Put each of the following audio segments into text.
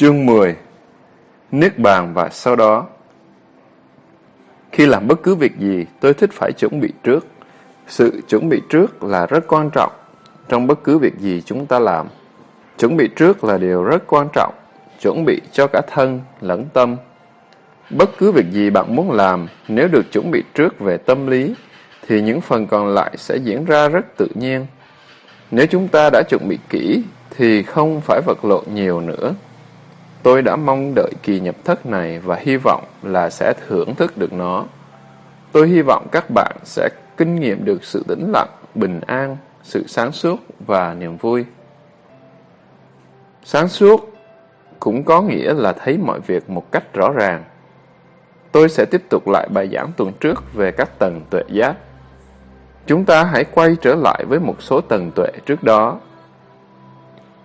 Chương 10 Niết bàn và sau đó Khi làm bất cứ việc gì, tôi thích phải chuẩn bị trước. Sự chuẩn bị trước là rất quan trọng trong bất cứ việc gì chúng ta làm. Chuẩn bị trước là điều rất quan trọng, chuẩn bị cho cả thân lẫn tâm. Bất cứ việc gì bạn muốn làm, nếu được chuẩn bị trước về tâm lý, thì những phần còn lại sẽ diễn ra rất tự nhiên. Nếu chúng ta đã chuẩn bị kỹ, thì không phải vật lộn nhiều nữa. Tôi đã mong đợi kỳ nhập thất này và hy vọng là sẽ thưởng thức được nó. Tôi hy vọng các bạn sẽ kinh nghiệm được sự tĩnh lặng, bình an, sự sáng suốt và niềm vui. Sáng suốt cũng có nghĩa là thấy mọi việc một cách rõ ràng. Tôi sẽ tiếp tục lại bài giảng tuần trước về các tầng tuệ giác. Chúng ta hãy quay trở lại với một số tầng tuệ trước đó.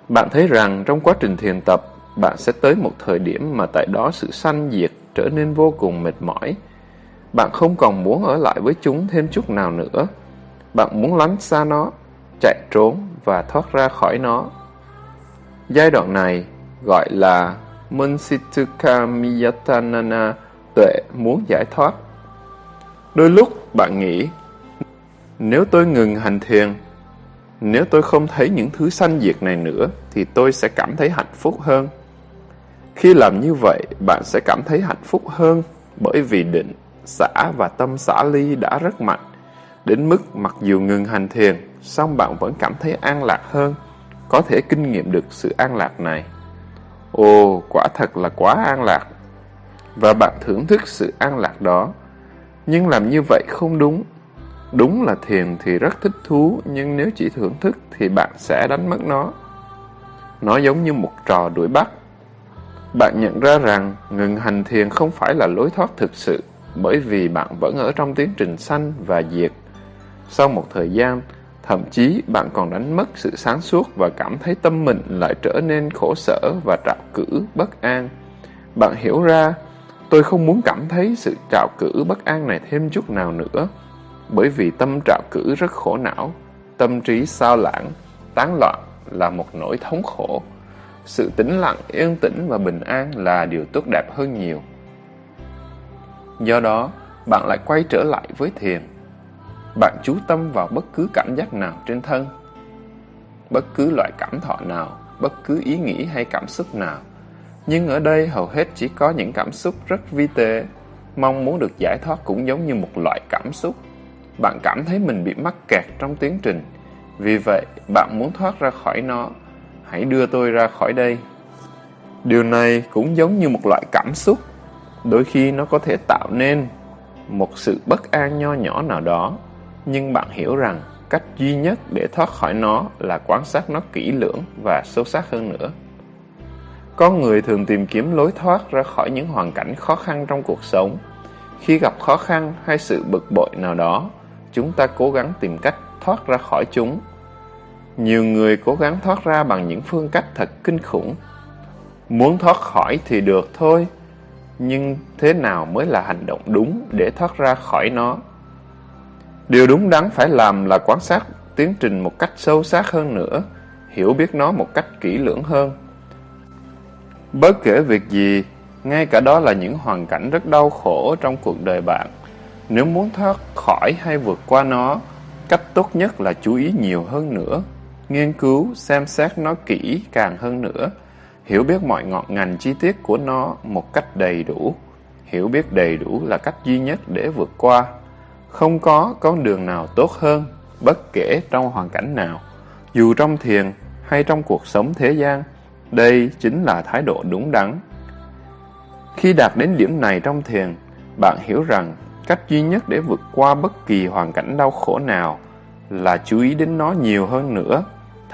Bạn thấy rằng trong quá trình thiền tập, bạn sẽ tới một thời điểm mà tại đó sự sanh diệt trở nên vô cùng mệt mỏi. Bạn không còn muốn ở lại với chúng thêm chút nào nữa. Bạn muốn lánh xa nó, chạy trốn và thoát ra khỏi nó. Giai đoạn này gọi là Munsituka Miyatanana, tuệ muốn giải thoát. Đôi lúc bạn nghĩ, nếu tôi ngừng hành thiền, nếu tôi không thấy những thứ sanh diệt này nữa, thì tôi sẽ cảm thấy hạnh phúc hơn. Khi làm như vậy, bạn sẽ cảm thấy hạnh phúc hơn bởi vì định, xã và tâm xã ly đã rất mạnh. Đến mức mặc dù ngừng hành thiền, song bạn vẫn cảm thấy an lạc hơn, có thể kinh nghiệm được sự an lạc này. Ồ, quả thật là quá an lạc. Và bạn thưởng thức sự an lạc đó. Nhưng làm như vậy không đúng. Đúng là thiền thì rất thích thú, nhưng nếu chỉ thưởng thức thì bạn sẽ đánh mất nó. Nó giống như một trò đuổi bắt. Bạn nhận ra rằng ngừng hành thiền không phải là lối thoát thực sự, bởi vì bạn vẫn ở trong tiến trình sanh và diệt. Sau một thời gian, thậm chí bạn còn đánh mất sự sáng suốt và cảm thấy tâm mình lại trở nên khổ sở và trạo cử, bất an. Bạn hiểu ra, tôi không muốn cảm thấy sự trạo cử bất an này thêm chút nào nữa, bởi vì tâm trạo cử rất khổ não, tâm trí sao lãng, tán loạn là một nỗi thống khổ. Sự tĩnh lặng, yên tĩnh và bình an là điều tốt đẹp hơn nhiều. Do đó, bạn lại quay trở lại với thiền. Bạn chú tâm vào bất cứ cảm giác nào trên thân, bất cứ loại cảm thọ nào, bất cứ ý nghĩ hay cảm xúc nào. Nhưng ở đây hầu hết chỉ có những cảm xúc rất vi tế. Mong muốn được giải thoát cũng giống như một loại cảm xúc. Bạn cảm thấy mình bị mắc kẹt trong tiến trình. Vì vậy, bạn muốn thoát ra khỏi nó hãy đưa tôi ra khỏi đây. Điều này cũng giống như một loại cảm xúc, đôi khi nó có thể tạo nên một sự bất an nho nhỏ nào đó, nhưng bạn hiểu rằng cách duy nhất để thoát khỏi nó là quan sát nó kỹ lưỡng và sâu sắc hơn nữa. Con người thường tìm kiếm lối thoát ra khỏi những hoàn cảnh khó khăn trong cuộc sống. Khi gặp khó khăn hay sự bực bội nào đó, chúng ta cố gắng tìm cách thoát ra khỏi chúng nhiều người cố gắng thoát ra bằng những phương cách thật kinh khủng. Muốn thoát khỏi thì được thôi, nhưng thế nào mới là hành động đúng để thoát ra khỏi nó? Điều đúng đắn phải làm là quan sát tiến trình một cách sâu sắc hơn nữa, hiểu biết nó một cách kỹ lưỡng hơn. Bất kể việc gì, ngay cả đó là những hoàn cảnh rất đau khổ trong cuộc đời bạn. Nếu muốn thoát khỏi hay vượt qua nó, cách tốt nhất là chú ý nhiều hơn nữa nghiên cứu, xem xét nó kỹ càng hơn nữa, hiểu biết mọi ngọn ngành chi tiết của nó một cách đầy đủ. Hiểu biết đầy đủ là cách duy nhất để vượt qua. Không có con đường nào tốt hơn, bất kể trong hoàn cảnh nào, dù trong thiền hay trong cuộc sống thế gian. Đây chính là thái độ đúng đắn. Khi đạt đến điểm này trong thiền, bạn hiểu rằng cách duy nhất để vượt qua bất kỳ hoàn cảnh đau khổ nào là chú ý đến nó nhiều hơn nữa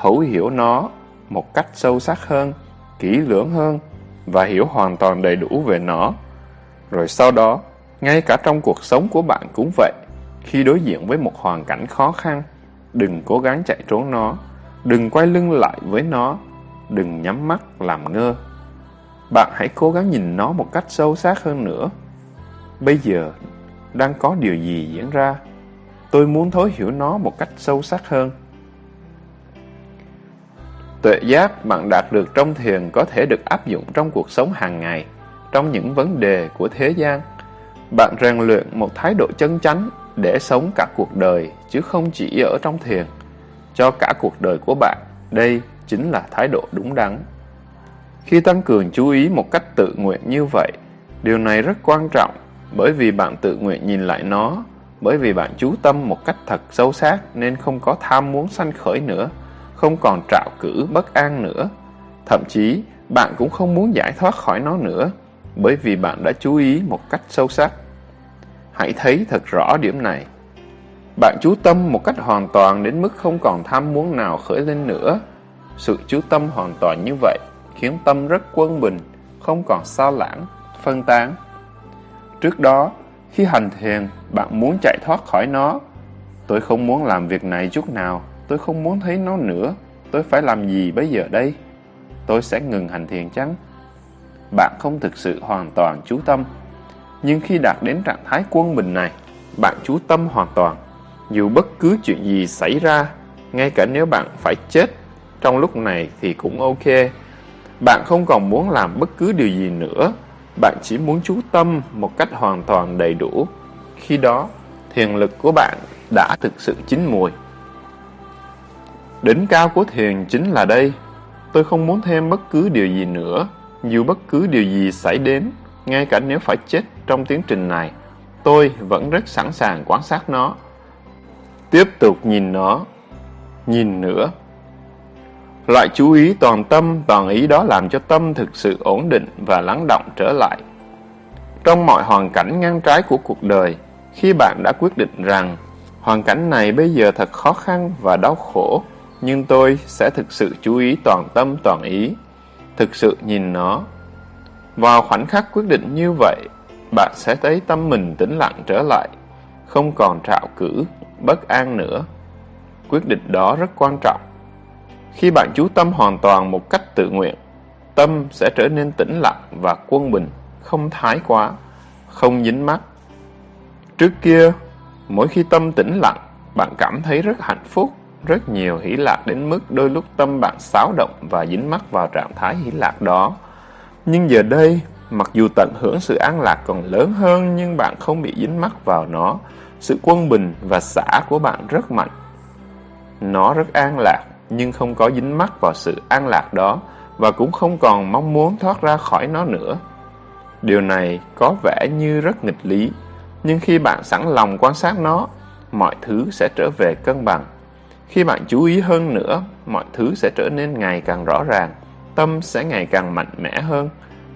thấu hiểu nó một cách sâu sắc hơn, kỹ lưỡng hơn và hiểu hoàn toàn đầy đủ về nó. Rồi sau đó, ngay cả trong cuộc sống của bạn cũng vậy. Khi đối diện với một hoàn cảnh khó khăn, đừng cố gắng chạy trốn nó, đừng quay lưng lại với nó, đừng nhắm mắt làm ngơ. Bạn hãy cố gắng nhìn nó một cách sâu sắc hơn nữa. Bây giờ, đang có điều gì diễn ra? Tôi muốn thấu hiểu nó một cách sâu sắc hơn. Tuệ giác bạn đạt được trong thiền có thể được áp dụng trong cuộc sống hàng ngày, trong những vấn đề của thế gian. Bạn rèn luyện một thái độ chân chánh để sống cả cuộc đời, chứ không chỉ ở trong thiền. Cho cả cuộc đời của bạn, đây chính là thái độ đúng đắn. Khi tăng cường chú ý một cách tự nguyện như vậy, điều này rất quan trọng bởi vì bạn tự nguyện nhìn lại nó, bởi vì bạn chú tâm một cách thật sâu sắc nên không có tham muốn sanh khởi nữa, không còn trạo cử bất an nữa. Thậm chí, bạn cũng không muốn giải thoát khỏi nó nữa, bởi vì bạn đã chú ý một cách sâu sắc. Hãy thấy thật rõ điểm này. Bạn chú tâm một cách hoàn toàn đến mức không còn tham muốn nào khởi lên nữa. Sự chú tâm hoàn toàn như vậy khiến tâm rất quân bình, không còn sao lãng, phân tán. Trước đó, khi hành thiền, bạn muốn chạy thoát khỏi nó. Tôi không muốn làm việc này chút nào, tôi không muốn thấy nó nữa. Tôi phải làm gì bây giờ đây? Tôi sẽ ngừng hành thiền chăng? Bạn không thực sự hoàn toàn chú tâm. Nhưng khi đạt đến trạng thái quân bình này, bạn chú tâm hoàn toàn. Dù bất cứ chuyện gì xảy ra, ngay cả nếu bạn phải chết trong lúc này thì cũng ok. Bạn không còn muốn làm bất cứ điều gì nữa, bạn chỉ muốn chú tâm một cách hoàn toàn đầy đủ. Khi đó, thiền lực của bạn đã thực sự chín mùi. Đỉnh cao của thiền chính là đây. Tôi không muốn thêm bất cứ điều gì nữa, dù bất cứ điều gì xảy đến, ngay cả nếu phải chết trong tiến trình này, tôi vẫn rất sẵn sàng quan sát nó. Tiếp tục nhìn nó, nhìn nữa, Loại chú ý toàn tâm, toàn ý đó làm cho tâm thực sự ổn định và lắng động trở lại. Trong mọi hoàn cảnh ngang trái của cuộc đời, khi bạn đã quyết định rằng hoàn cảnh này bây giờ thật khó khăn và đau khổ, nhưng tôi sẽ thực sự chú ý toàn tâm toàn ý, thực sự nhìn nó. Vào khoảnh khắc quyết định như vậy, bạn sẽ thấy tâm mình tĩnh lặng trở lại, không còn trạo cử, bất an nữa. Quyết định đó rất quan trọng khi bạn chú tâm hoàn toàn một cách tự nguyện, tâm sẽ trở nên tĩnh lặng và quân bình, không thái quá, không dính mắc. Trước kia, mỗi khi tâm tĩnh lặng, bạn cảm thấy rất hạnh phúc, rất nhiều hỷ lạc đến mức đôi lúc tâm bạn xáo động và dính mắc vào trạng thái hỷ lạc đó. Nhưng giờ đây, mặc dù tận hưởng sự an lạc còn lớn hơn nhưng bạn không bị dính mắc vào nó, sự quân bình và xã của bạn rất mạnh. Nó rất an lạc nhưng không có dính mắc vào sự an lạc đó và cũng không còn mong muốn thoát ra khỏi nó nữa. Điều này có vẻ như rất nghịch lý, nhưng khi bạn sẵn lòng quan sát nó, mọi thứ sẽ trở về cân bằng. Khi bạn chú ý hơn nữa, mọi thứ sẽ trở nên ngày càng rõ ràng, tâm sẽ ngày càng mạnh mẽ hơn,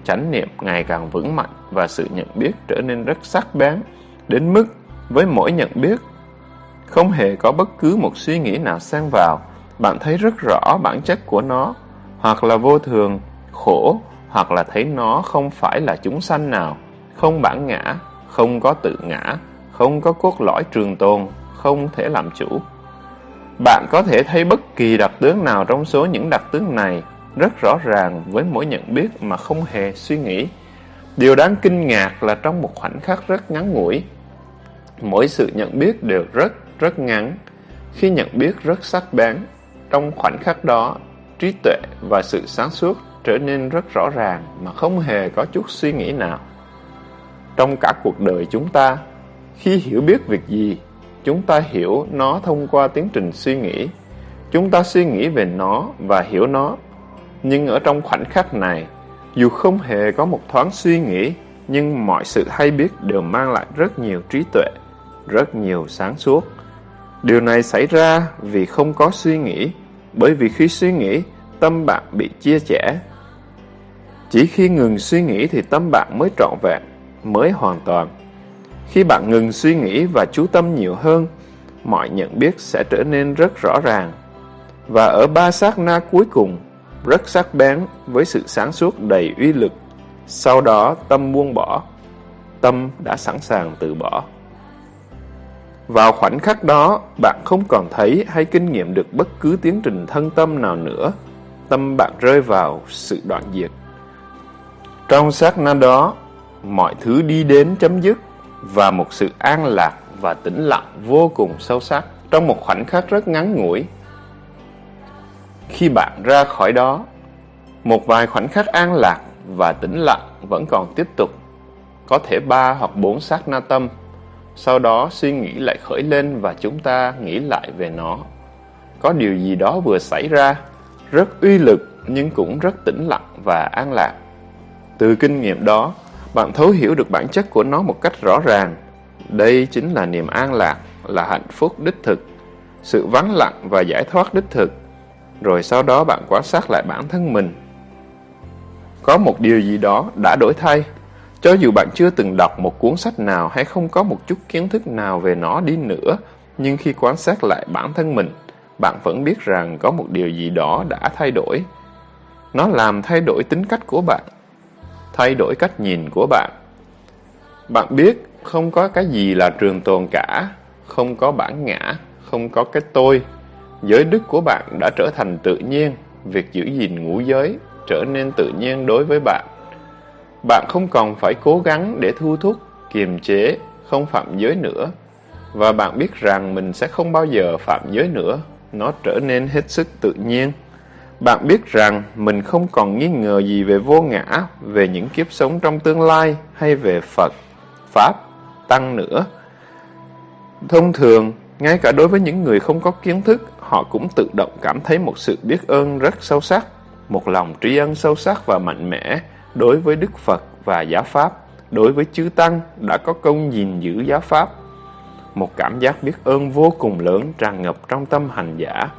chánh niệm ngày càng vững mạnh và sự nhận biết trở nên rất sắc bén, đến mức với mỗi nhận biết, không hề có bất cứ một suy nghĩ nào xen vào, bạn thấy rất rõ bản chất của nó, hoặc là vô thường, khổ, hoặc là thấy nó không phải là chúng sanh nào, không bản ngã, không có tự ngã, không có cốt lõi trường tồn, không thể làm chủ. Bạn có thể thấy bất kỳ đặc tướng nào trong số những đặc tướng này rất rõ ràng với mỗi nhận biết mà không hề suy nghĩ. Điều đáng kinh ngạc là trong một khoảnh khắc rất ngắn ngủi, mỗi sự nhận biết đều rất, rất ngắn. Khi nhận biết rất sắc bén, trong khoảnh khắc đó, trí tuệ và sự sáng suốt trở nên rất rõ ràng mà không hề có chút suy nghĩ nào. Trong cả cuộc đời chúng ta, khi hiểu biết việc gì, chúng ta hiểu nó thông qua tiến trình suy nghĩ. Chúng ta suy nghĩ về nó và hiểu nó. Nhưng ở trong khoảnh khắc này, dù không hề có một thoáng suy nghĩ, nhưng mọi sự hay biết đều mang lại rất nhiều trí tuệ, rất nhiều sáng suốt. Điều này xảy ra vì không có suy nghĩ, bởi vì khi suy nghĩ, tâm bạn bị chia rẽ. Chỉ khi ngừng suy nghĩ thì tâm bạn mới trọn vẹn, mới hoàn toàn. Khi bạn ngừng suy nghĩ và chú tâm nhiều hơn, mọi nhận biết sẽ trở nên rất rõ ràng. Và ở ba sát na cuối cùng, rất sắc bén với sự sáng suốt đầy uy lực. Sau đó tâm buông bỏ, tâm đã sẵn sàng từ bỏ. Vào khoảnh khắc đó, bạn không còn thấy hay kinh nghiệm được bất cứ tiến trình thân tâm nào nữa. Tâm bạn rơi vào sự đoạn diệt. Trong sát na đó, mọi thứ đi đến chấm dứt và một sự an lạc và tĩnh lặng vô cùng sâu sắc trong một khoảnh khắc rất ngắn ngủi. Khi bạn ra khỏi đó, một vài khoảnh khắc an lạc và tĩnh lặng vẫn còn tiếp tục. Có thể ba hoặc bốn sát na tâm. Sau đó suy nghĩ lại khởi lên và chúng ta nghĩ lại về nó. Có điều gì đó vừa xảy ra, rất uy lực nhưng cũng rất tĩnh lặng và an lạc. Từ kinh nghiệm đó, bạn thấu hiểu được bản chất của nó một cách rõ ràng. Đây chính là niềm an lạc, là hạnh phúc đích thực, sự vắng lặng và giải thoát đích thực. Rồi sau đó bạn quan sát lại bản thân mình. Có một điều gì đó đã đổi thay. Cho dù bạn chưa từng đọc một cuốn sách nào hay không có một chút kiến thức nào về nó đi nữa, nhưng khi quan sát lại bản thân mình, bạn vẫn biết rằng có một điều gì đó đã thay đổi. Nó làm thay đổi tính cách của bạn, thay đổi cách nhìn của bạn. Bạn biết không có cái gì là trường tồn cả, không có bản ngã, không có cái tôi. Giới đức của bạn đã trở thành tự nhiên, việc giữ gìn ngũ giới trở nên tự nhiên đối với bạn. Bạn không còn phải cố gắng để thu thúc, kiềm chế, không phạm giới nữa. Và bạn biết rằng mình sẽ không bao giờ phạm giới nữa, nó trở nên hết sức tự nhiên. Bạn biết rằng mình không còn nghi ngờ gì về vô ngã, về những kiếp sống trong tương lai hay về Phật, Pháp, Tăng nữa. Thông thường, ngay cả đối với những người không có kiến thức, họ cũng tự động cảm thấy một sự biết ơn rất sâu sắc, một lòng tri ân sâu sắc và mạnh mẽ đối với Đức Phật và giáo Pháp, đối với chư Tăng đã có công gìn giữ giáo Pháp. Một cảm giác biết ơn vô cùng lớn tràn ngập trong tâm hành giả.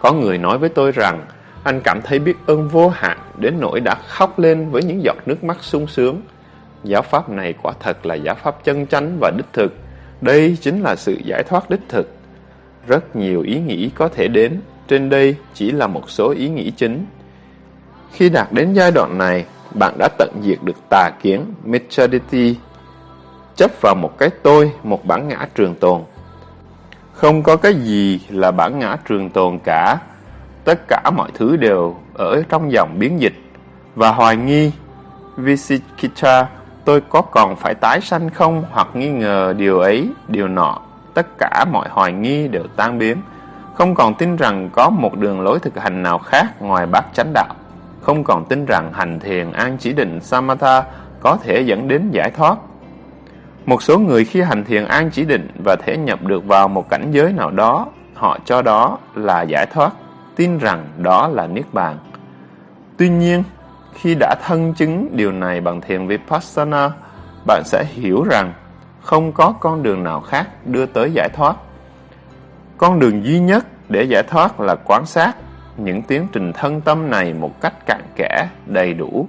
Có người nói với tôi rằng, anh cảm thấy biết ơn vô hạn đến nỗi đã khóc lên với những giọt nước mắt sung sướng. Giáo pháp này quả thật là giáo pháp chân chánh và đích thực. Đây chính là sự giải thoát đích thực. Rất nhiều ý nghĩ có thể đến, trên đây chỉ là một số ý nghĩ chính. Khi đạt đến giai đoạn này, bạn đã tận diệt được tà kiến, Mechadity, chấp vào một cái tôi, một bản ngã trường tồn. Không có cái gì là bản ngã trường tồn cả. Tất cả mọi thứ đều ở trong dòng biến dịch. Và hoài nghi, Visikita, tôi có còn phải tái sanh không hoặc nghi ngờ điều ấy, điều nọ. Tất cả mọi hoài nghi đều tan biến. Không còn tin rằng có một đường lối thực hành nào khác ngoài bát chánh đạo. Không còn tin rằng hành thiền an chỉ định Samatha có thể dẫn đến giải thoát một số người khi hành thiền an chỉ định và thể nhập được vào một cảnh giới nào đó, họ cho đó là giải thoát, tin rằng đó là Niết Bàn. Tuy nhiên, khi đã thân chứng điều này bằng thiền Vipassana, bạn sẽ hiểu rằng không có con đường nào khác đưa tới giải thoát. Con đường duy nhất để giải thoát là quan sát những tiến trình thân tâm này một cách cặn kẽ, đầy đủ.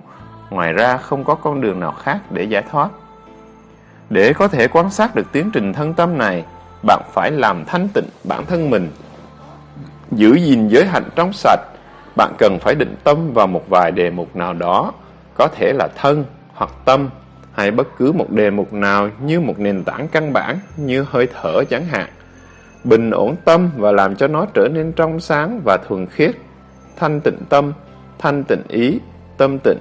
Ngoài ra không có con đường nào khác để giải thoát. Để có thể quan sát được tiến trình thân tâm này, bạn phải làm thanh tịnh bản thân mình. Giữ gìn giới hạnh trong sạch, bạn cần phải định tâm vào một vài đề mục nào đó, có thể là thân hoặc tâm, hay bất cứ một đề mục nào như một nền tảng căn bản như hơi thở chẳng hạn. Bình ổn tâm và làm cho nó trở nên trong sáng và thuần khiết. Thanh tịnh tâm, thanh tịnh ý, tâm tịnh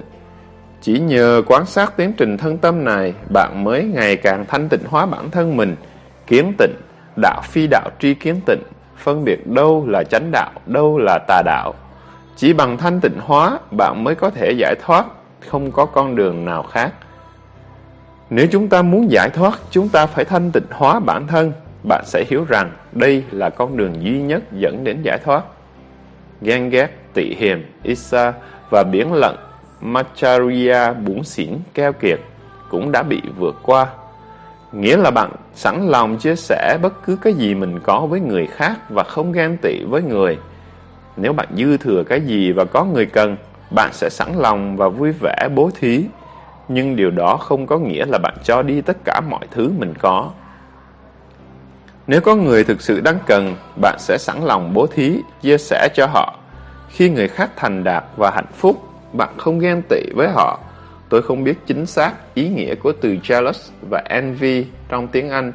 chỉ nhờ quan sát tiến trình thân tâm này, bạn mới ngày càng thanh tịnh hóa bản thân mình, kiến tịnh, đạo phi đạo tri kiến tịnh, phân biệt đâu là chánh đạo, đâu là tà đạo. Chỉ bằng thanh tịnh hóa, bạn mới có thể giải thoát, không có con đường nào khác. Nếu chúng ta muốn giải thoát, chúng ta phải thanh tịnh hóa bản thân. Bạn sẽ hiểu rằng đây là con đường duy nhất dẫn đến giải thoát. Ghen ghét, tị hiềm, Isa và biển lận Macharya Bún xỉn keo kiệt cũng đã bị vượt qua. Nghĩa là bạn sẵn lòng chia sẻ bất cứ cái gì mình có với người khác và không ghen tị với người. Nếu bạn dư thừa cái gì và có người cần, bạn sẽ sẵn lòng và vui vẻ bố thí. Nhưng điều đó không có nghĩa là bạn cho đi tất cả mọi thứ mình có. Nếu có người thực sự đang cần, bạn sẽ sẵn lòng bố thí, chia sẻ cho họ. Khi người khác thành đạt và hạnh phúc, bạn không ghen tị với họ. Tôi không biết chính xác ý nghĩa của từ jealous và envy trong tiếng Anh,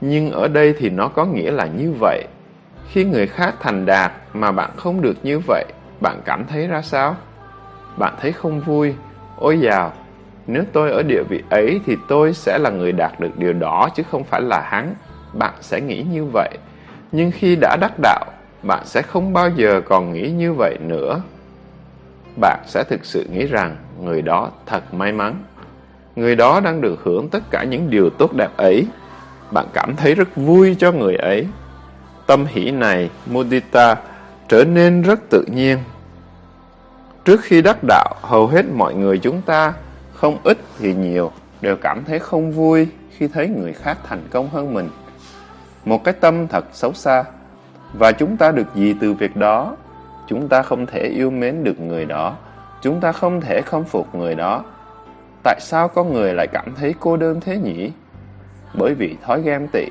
nhưng ở đây thì nó có nghĩa là như vậy. Khi người khác thành đạt mà bạn không được như vậy, bạn cảm thấy ra sao? Bạn thấy không vui. Ôi dào, nếu tôi ở địa vị ấy thì tôi sẽ là người đạt được điều đó chứ không phải là hắn. Bạn sẽ nghĩ như vậy. Nhưng khi đã đắc đạo, bạn sẽ không bao giờ còn nghĩ như vậy nữa. Bạn sẽ thực sự nghĩ rằng người đó thật may mắn. Người đó đang được hưởng tất cả những điều tốt đẹp ấy. Bạn cảm thấy rất vui cho người ấy. Tâm hỷ này, mudita, trở nên rất tự nhiên. Trước khi đắc đạo, hầu hết mọi người chúng ta, không ít thì nhiều, đều cảm thấy không vui khi thấy người khác thành công hơn mình. Một cái tâm thật xấu xa, và chúng ta được gì từ việc đó? Chúng ta không thể yêu mến được người đó, chúng ta không thể khâm phục người đó. Tại sao con người lại cảm thấy cô đơn thế nhỉ? Bởi vì thói ghen tị,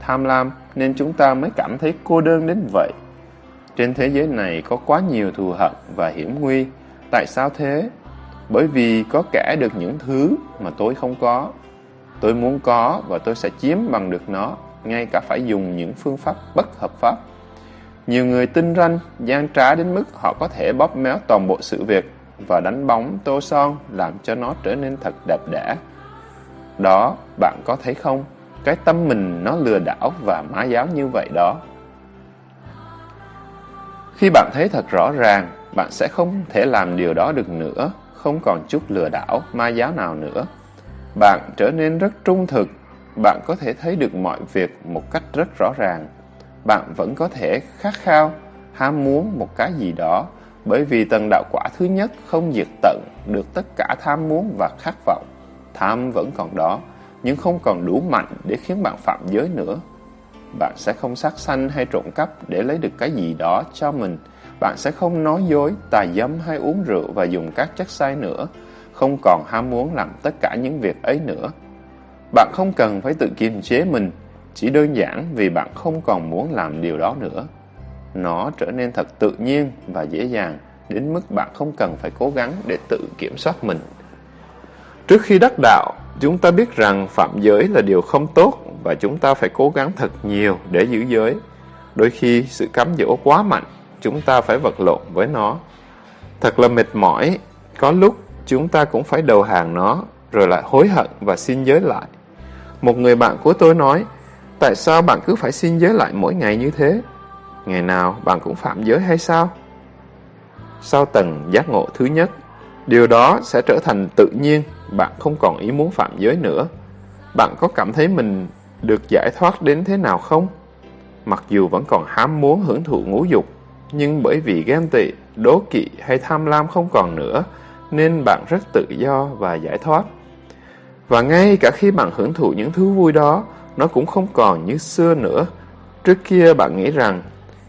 tham lam nên chúng ta mới cảm thấy cô đơn đến vậy. Trên thế giới này có quá nhiều thù hận và hiểm nguy. Tại sao thế? Bởi vì có kẻ được những thứ mà tôi không có. Tôi muốn có và tôi sẽ chiếm bằng được nó, ngay cả phải dùng những phương pháp bất hợp pháp. Nhiều người tinh ranh, gian trá đến mức họ có thể bóp méo toàn bộ sự việc và đánh bóng tô son làm cho nó trở nên thật đẹp đẽ. Đó, bạn có thấy không? Cái tâm mình nó lừa đảo và má giáo như vậy đó. Khi bạn thấy thật rõ ràng, bạn sẽ không thể làm điều đó được nữa, không còn chút lừa đảo, ma giáo nào nữa. Bạn trở nên rất trung thực, bạn có thể thấy được mọi việc một cách rất rõ ràng. Bạn vẫn có thể khát khao, ham muốn một cái gì đó, bởi vì tầng đạo quả thứ nhất không diệt tận được tất cả tham muốn và khát vọng. Tham vẫn còn đó, nhưng không còn đủ mạnh để khiến bạn phạm giới nữa. Bạn sẽ không sát sanh hay trộm cắp để lấy được cái gì đó cho mình. Bạn sẽ không nói dối, tà dâm hay uống rượu và dùng các chất sai nữa. Không còn ham muốn làm tất cả những việc ấy nữa. Bạn không cần phải tự kiềm chế mình, chỉ đơn giản vì bạn không còn muốn làm điều đó nữa. Nó trở nên thật tự nhiên và dễ dàng đến mức bạn không cần phải cố gắng để tự kiểm soát mình. Trước khi đắc đạo, chúng ta biết rằng phạm giới là điều không tốt và chúng ta phải cố gắng thật nhiều để giữ giới. Đôi khi sự cám dỗ quá mạnh, chúng ta phải vật lộn với nó. Thật là mệt mỏi, có lúc chúng ta cũng phải đầu hàng nó, rồi lại hối hận và xin giới lại. Một người bạn của tôi nói, tại sao bạn cứ phải xin giới lại mỗi ngày như thế? Ngày nào bạn cũng phạm giới hay sao? Sau tầng giác ngộ thứ nhất, điều đó sẽ trở thành tự nhiên, bạn không còn ý muốn phạm giới nữa. Bạn có cảm thấy mình được giải thoát đến thế nào không? Mặc dù vẫn còn ham muốn hưởng thụ ngũ dục, nhưng bởi vì ghen tị, đố kỵ hay tham lam không còn nữa, nên bạn rất tự do và giải thoát. Và ngay cả khi bạn hưởng thụ những thứ vui đó, nó cũng không còn như xưa nữa. Trước kia bạn nghĩ rằng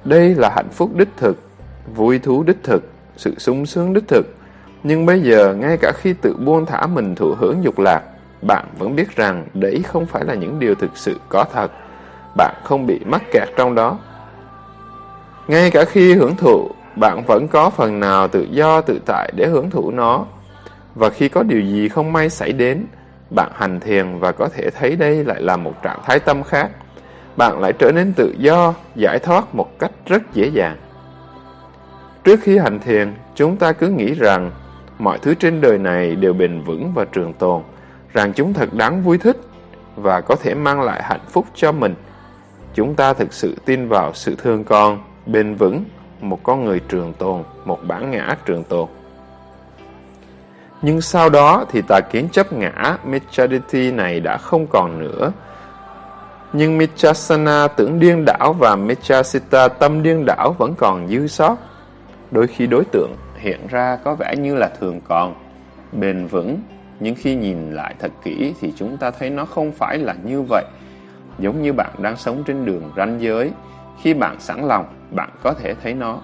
đây là hạnh phúc đích thực, vui thú đích thực, sự sung sướng đích thực. Nhưng bây giờ, ngay cả khi tự buông thả mình thụ hưởng dục lạc, bạn vẫn biết rằng đấy không phải là những điều thực sự có thật. Bạn không bị mắc kẹt trong đó. Ngay cả khi hưởng thụ, bạn vẫn có phần nào tự do tự tại để hưởng thụ nó. Và khi có điều gì không may xảy đến, bạn hành thiền và có thể thấy đây lại là một trạng thái tâm khác. Bạn lại trở nên tự do, giải thoát một cách rất dễ dàng. Trước khi hành thiền, chúng ta cứ nghĩ rằng mọi thứ trên đời này đều bền vững và trường tồn rằng chúng thật đáng vui thích và có thể mang lại hạnh phúc cho mình. Chúng ta thực sự tin vào sự thương con, bền vững, một con người trường tồn, một bản ngã trường tồn. Nhưng sau đó thì tà kiến chấp ngã Michaditi này đã không còn nữa. Nhưng Michasana tưởng điên đảo và Michasita tâm điên đảo vẫn còn dư sót. Đôi khi đối tượng hiện ra có vẻ như là thường còn, bền vững, nhưng khi nhìn lại thật kỹ thì chúng ta thấy nó không phải là như vậy. Giống như bạn đang sống trên đường ranh giới, khi bạn sẵn lòng, bạn có thể thấy nó.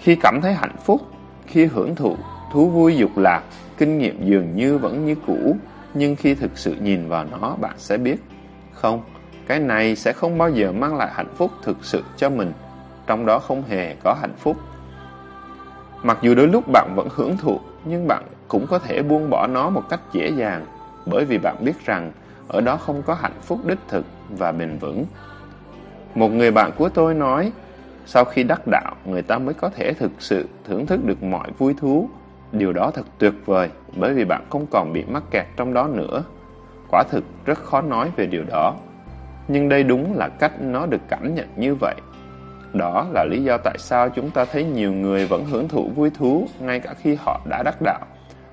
Khi cảm thấy hạnh phúc, khi hưởng thụ, thú vui dục lạc, kinh nghiệm dường như vẫn như cũ, nhưng khi thực sự nhìn vào nó bạn sẽ biết, không, cái này sẽ không bao giờ mang lại hạnh phúc thực sự cho mình, trong đó không hề có hạnh phúc. Mặc dù đôi lúc bạn vẫn hưởng thụ, nhưng bạn cũng có thể buông bỏ nó một cách dễ dàng, bởi vì bạn biết rằng ở đó không có hạnh phúc đích thực và bền vững. Một người bạn của tôi nói, sau khi đắc đạo, người ta mới có thể thực sự thưởng thức được mọi vui thú. Điều đó thật tuyệt vời, bởi vì bạn không còn bị mắc kẹt trong đó nữa. Quả thực rất khó nói về điều đó. Nhưng đây đúng là cách nó được cảm nhận như vậy. Đó là lý do tại sao chúng ta thấy nhiều người vẫn hưởng thụ vui thú ngay cả khi họ đã đắc đạo.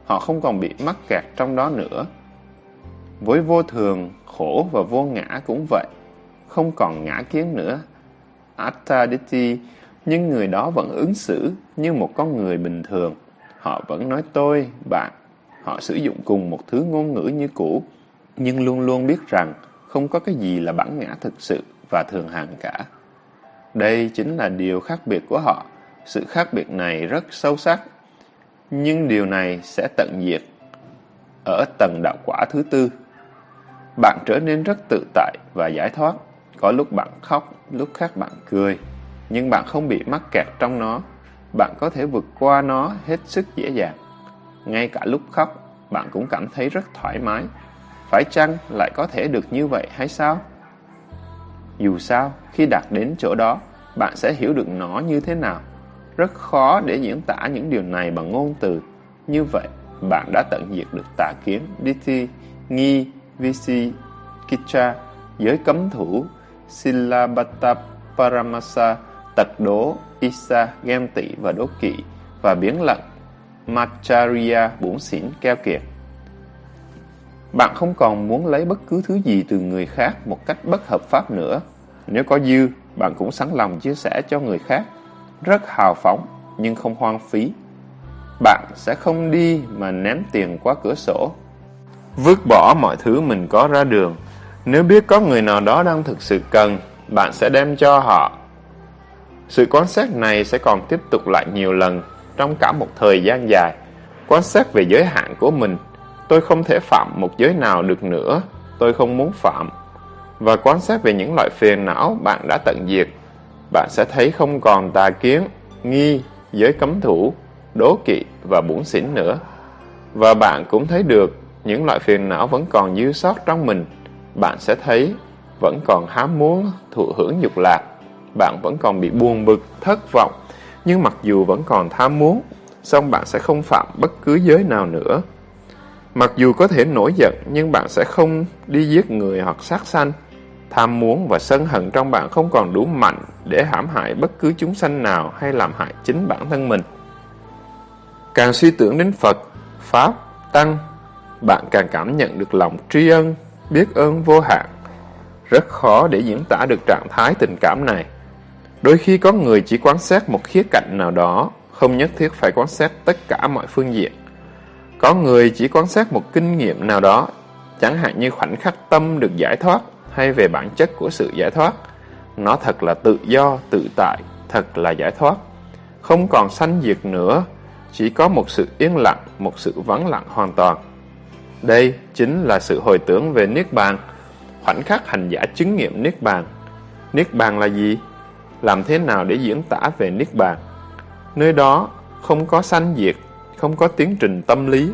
Họ không còn bị mắc kẹt trong đó nữa. Với vô thường, khổ và vô ngã cũng vậy. Không còn ngã kiến nữa. Attaditi, nhưng người đó vẫn ứng xử như một con người bình thường. Họ vẫn nói tôi, bạn. Họ sử dụng cùng một thứ ngôn ngữ như cũ, nhưng luôn luôn biết rằng không có cái gì là bản ngã thực sự và thường hàng cả. Đây chính là điều khác biệt của họ. Sự khác biệt này rất sâu sắc. Nhưng điều này sẽ tận diệt ở tầng đạo quả thứ tư. Bạn trở nên rất tự tại và giải thoát. Có lúc bạn khóc, lúc khác bạn cười. Nhưng bạn không bị mắc kẹt trong nó. Bạn có thể vượt qua nó hết sức dễ dàng. Ngay cả lúc khóc, bạn cũng cảm thấy rất thoải mái. Phải chăng lại có thể được như vậy hay sao? Dù sao, khi đạt đến chỗ đó, bạn sẽ hiểu được nó như thế nào. Rất khó để diễn tả những điều này bằng ngôn từ. Như vậy, bạn đã tận diệt được tà kiến, Dithi, Nghi, Visi, Kicha, giới cấm thủ, Silabata, Paramasa, tật đố, Isa, ghem tị và đố kỵ, và biến lận, Macharya, bủn xỉn, keo kiệt. Bạn không còn muốn lấy bất cứ thứ gì từ người khác một cách bất hợp pháp nữa. Nếu có dư, bạn cũng sẵn lòng chia sẻ cho người khác. Rất hào phóng, nhưng không hoang phí. Bạn sẽ không đi mà ném tiền qua cửa sổ. Vứt bỏ mọi thứ mình có ra đường. Nếu biết có người nào đó đang thực sự cần, bạn sẽ đem cho họ. Sự quan sát này sẽ còn tiếp tục lại nhiều lần trong cả một thời gian dài. Quan sát về giới hạn của mình Tôi không thể phạm một giới nào được nữa, tôi không muốn phạm. Và quan sát về những loại phiền não bạn đã tận diệt, bạn sẽ thấy không còn tà kiến, nghi, giới cấm thủ, đố kỵ và bủn xỉn nữa. Và bạn cũng thấy được những loại phiền não vẫn còn dư sót trong mình. Bạn sẽ thấy vẫn còn hám muốn thụ hưởng dục lạc. Bạn vẫn còn bị buồn bực, thất vọng. Nhưng mặc dù vẫn còn tham muốn, song bạn sẽ không phạm bất cứ giới nào nữa. Mặc dù có thể nổi giận, nhưng bạn sẽ không đi giết người hoặc sát sanh. Tham muốn và sân hận trong bạn không còn đủ mạnh để hãm hại bất cứ chúng sanh nào hay làm hại chính bản thân mình. Càng suy tưởng đến Phật, Pháp, Tăng, bạn càng cảm nhận được lòng tri ân, biết ơn vô hạn. Rất khó để diễn tả được trạng thái tình cảm này. Đôi khi có người chỉ quan sát một khía cạnh nào đó, không nhất thiết phải quan sát tất cả mọi phương diện. Có người chỉ quan sát một kinh nghiệm nào đó, chẳng hạn như khoảnh khắc tâm được giải thoát hay về bản chất của sự giải thoát. Nó thật là tự do, tự tại, thật là giải thoát. Không còn sanh diệt nữa, chỉ có một sự yên lặng, một sự vắng lặng hoàn toàn. Đây chính là sự hồi tưởng về Niết Bàn, khoảnh khắc hành giả chứng nghiệm Niết Bàn. Niết Bàn là gì? Làm thế nào để diễn tả về Niết Bàn? Nơi đó không có sanh diệt, không có tiến trình tâm lý,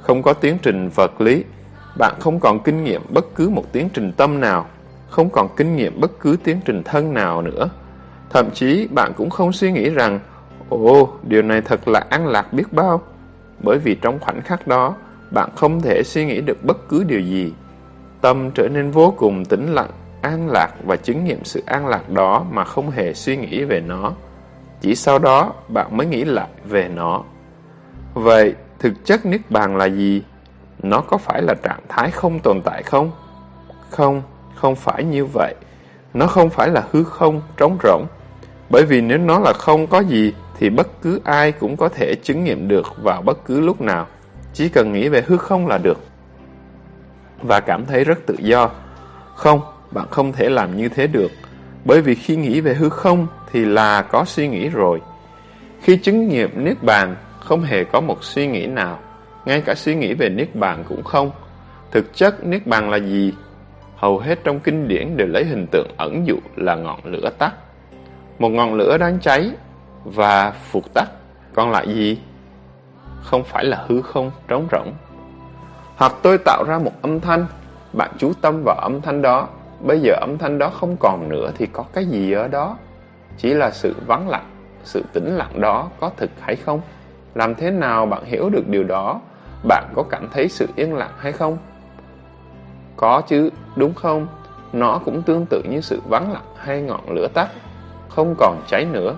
không có tiến trình vật lý, bạn không còn kinh nghiệm bất cứ một tiến trình tâm nào, không còn kinh nghiệm bất cứ tiến trình thân nào nữa. Thậm chí bạn cũng không suy nghĩ rằng, ồ, điều này thật là an lạc biết bao. Bởi vì trong khoảnh khắc đó, bạn không thể suy nghĩ được bất cứ điều gì. Tâm trở nên vô cùng tĩnh lặng, an lạc và chứng nghiệm sự an lạc đó mà không hề suy nghĩ về nó. Chỉ sau đó, bạn mới nghĩ lại về nó. Vậy, thực chất Niết Bàn là gì? Nó có phải là trạng thái không tồn tại không? Không, không phải như vậy. Nó không phải là hư không, trống rỗng. Bởi vì nếu nó là không có gì, thì bất cứ ai cũng có thể chứng nghiệm được vào bất cứ lúc nào. Chỉ cần nghĩ về hư không là được. Và cảm thấy rất tự do. Không, bạn không thể làm như thế được. Bởi vì khi nghĩ về hư không thì là có suy nghĩ rồi. Khi chứng nghiệm Niết Bàn không hề có một suy nghĩ nào, ngay cả suy nghĩ về Niết Bàn cũng không. Thực chất Niết Bàn là gì? Hầu hết trong kinh điển đều lấy hình tượng ẩn dụ là ngọn lửa tắt. Một ngọn lửa đang cháy và phục tắt, còn lại gì? Không phải là hư không, trống rỗng. Hoặc tôi tạo ra một âm thanh, bạn chú tâm vào âm thanh đó, bây giờ âm thanh đó không còn nữa thì có cái gì ở đó? Chỉ là sự vắng lặng, sự tĩnh lặng đó có thực hay không? Làm thế nào bạn hiểu được điều đó? Bạn có cảm thấy sự yên lặng hay không? Có chứ, đúng không? Nó cũng tương tự như sự vắng lặng hay ngọn lửa tắt. không còn cháy nữa.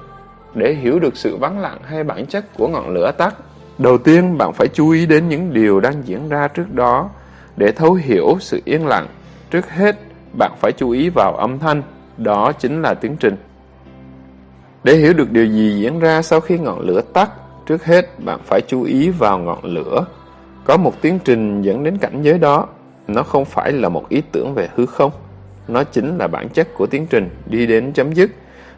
Để hiểu được sự vắng lặng hay bản chất của ngọn lửa tắt, đầu tiên bạn phải chú ý đến những điều đang diễn ra trước đó. Để thấu hiểu sự yên lặng, trước hết bạn phải chú ý vào âm thanh, đó chính là tiến trình. Để hiểu được điều gì diễn ra sau khi ngọn lửa tắt, trước hết bạn phải chú ý vào ngọn lửa. Có một tiến trình dẫn đến cảnh giới đó, nó không phải là một ý tưởng về hư không. Nó chính là bản chất của tiến trình đi đến chấm dứt.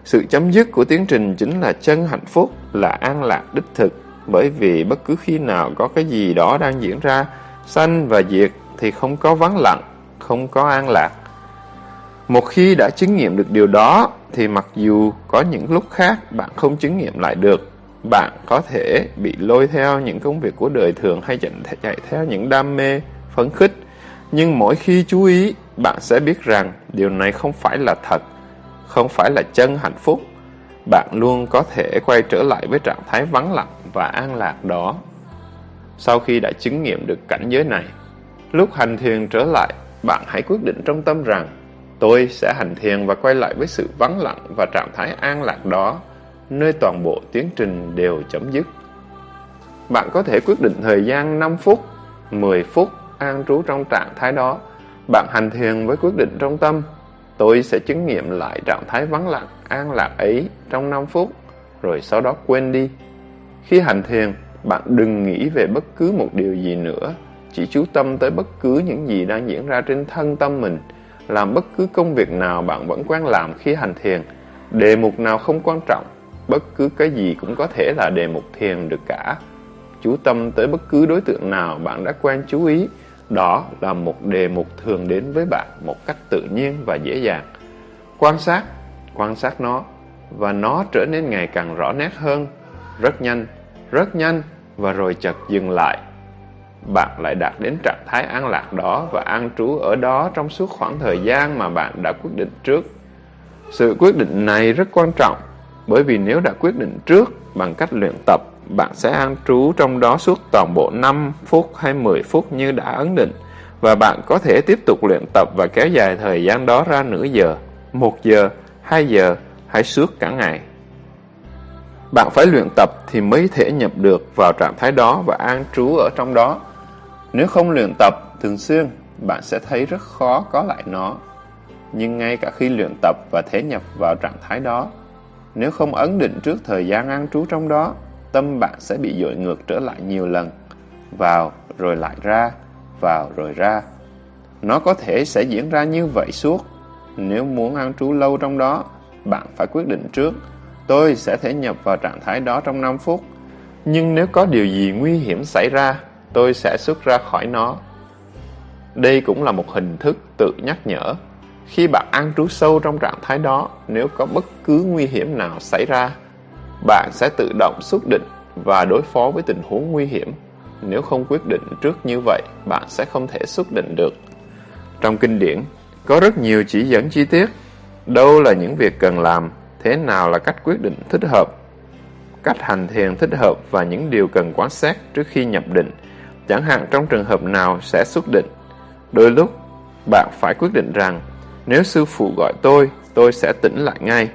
Sự chấm dứt của tiến trình chính là chân hạnh phúc, là an lạc đích thực. Bởi vì bất cứ khi nào có cái gì đó đang diễn ra, sanh và diệt thì không có vắng lặng, không có an lạc. Một khi đã chứng nghiệm được điều đó, thì mặc dù có những lúc khác bạn không chứng nghiệm lại được, bạn có thể bị lôi theo những công việc của đời thường hay chạy theo những đam mê, phấn khích. Nhưng mỗi khi chú ý, bạn sẽ biết rằng điều này không phải là thật, không phải là chân hạnh phúc. Bạn luôn có thể quay trở lại với trạng thái vắng lặng và an lạc đó. Sau khi đã chứng nghiệm được cảnh giới này, lúc hành thiền trở lại, bạn hãy quyết định trong tâm rằng tôi sẽ hành thiền và quay lại với sự vắng lặng và trạng thái an lạc đó, nơi toàn bộ tiến trình đều chấm dứt. Bạn có thể quyết định thời gian 5 phút, 10 phút an trú trong trạng thái đó. Bạn hành thiền với quyết định trong tâm, tôi sẽ chứng nghiệm lại trạng thái vắng lặng, an lạc ấy trong 5 phút, rồi sau đó quên đi. Khi hành thiền, bạn đừng nghĩ về bất cứ một điều gì nữa, chỉ chú tâm tới bất cứ những gì đang diễn ra trên thân tâm mình, làm bất cứ công việc nào bạn vẫn quen làm khi hành thiền, đề mục nào không quan trọng, bất cứ cái gì cũng có thể là đề mục thiền được cả. Chú tâm tới bất cứ đối tượng nào bạn đã quen chú ý, đó là một đề mục thường đến với bạn một cách tự nhiên và dễ dàng. Quan sát, quan sát nó, và nó trở nên ngày càng rõ nét hơn, rất nhanh, rất nhanh, và rồi chợt dừng lại bạn lại đạt đến trạng thái an lạc đó và an trú ở đó trong suốt khoảng thời gian mà bạn đã quyết định trước. Sự quyết định này rất quan trọng, bởi vì nếu đã quyết định trước bằng cách luyện tập, bạn sẽ an trú trong đó suốt toàn bộ 5 phút hay 10 phút như đã ấn định, và bạn có thể tiếp tục luyện tập và kéo dài thời gian đó ra nửa giờ, một giờ, hai giờ hay suốt cả ngày. Bạn phải luyện tập thì mới thể nhập được vào trạng thái đó và an trú ở trong đó. Nếu không luyện tập thường xuyên, bạn sẽ thấy rất khó có lại nó. Nhưng ngay cả khi luyện tập và thể nhập vào trạng thái đó, nếu không ấn định trước thời gian an trú trong đó, tâm bạn sẽ bị dội ngược trở lại nhiều lần. Vào rồi lại ra, vào rồi ra. Nó có thể sẽ diễn ra như vậy suốt. Nếu muốn an trú lâu trong đó, bạn phải quyết định trước. Tôi sẽ thể nhập vào trạng thái đó trong 5 phút. Nhưng nếu có điều gì nguy hiểm xảy ra, tôi sẽ xuất ra khỏi nó. Đây cũng là một hình thức tự nhắc nhở. Khi bạn an trú sâu trong trạng thái đó, nếu có bất cứ nguy hiểm nào xảy ra, bạn sẽ tự động xuất định và đối phó với tình huống nguy hiểm. Nếu không quyết định trước như vậy, bạn sẽ không thể xuất định được. Trong kinh điển, có rất nhiều chỉ dẫn chi tiết. Đâu là những việc cần làm, thế nào là cách quyết định thích hợp, cách hành thiền thích hợp và những điều cần quan sát trước khi nhập định chẳng hạn trong trường hợp nào sẽ xuất định. Đôi lúc, bạn phải quyết định rằng, nếu sư phụ gọi tôi, tôi sẽ tỉnh lại ngay.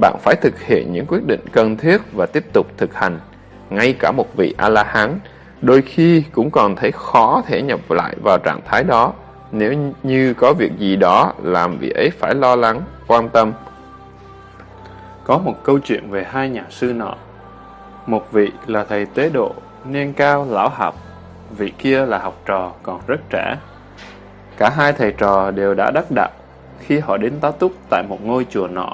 Bạn phải thực hiện những quyết định cần thiết và tiếp tục thực hành. Ngay cả một vị A-la-hán, đôi khi cũng còn thấy khó thể nhập lại vào trạng thái đó, nếu như có việc gì đó làm vị ấy phải lo lắng, quan tâm. Có một câu chuyện về hai nhà sư nọ. Một vị là thầy tế độ, niên cao, lão học, vị kia là học trò còn rất trẻ. Cả hai thầy trò đều đã đắc đạo khi họ đến tá túc tại một ngôi chùa nọ.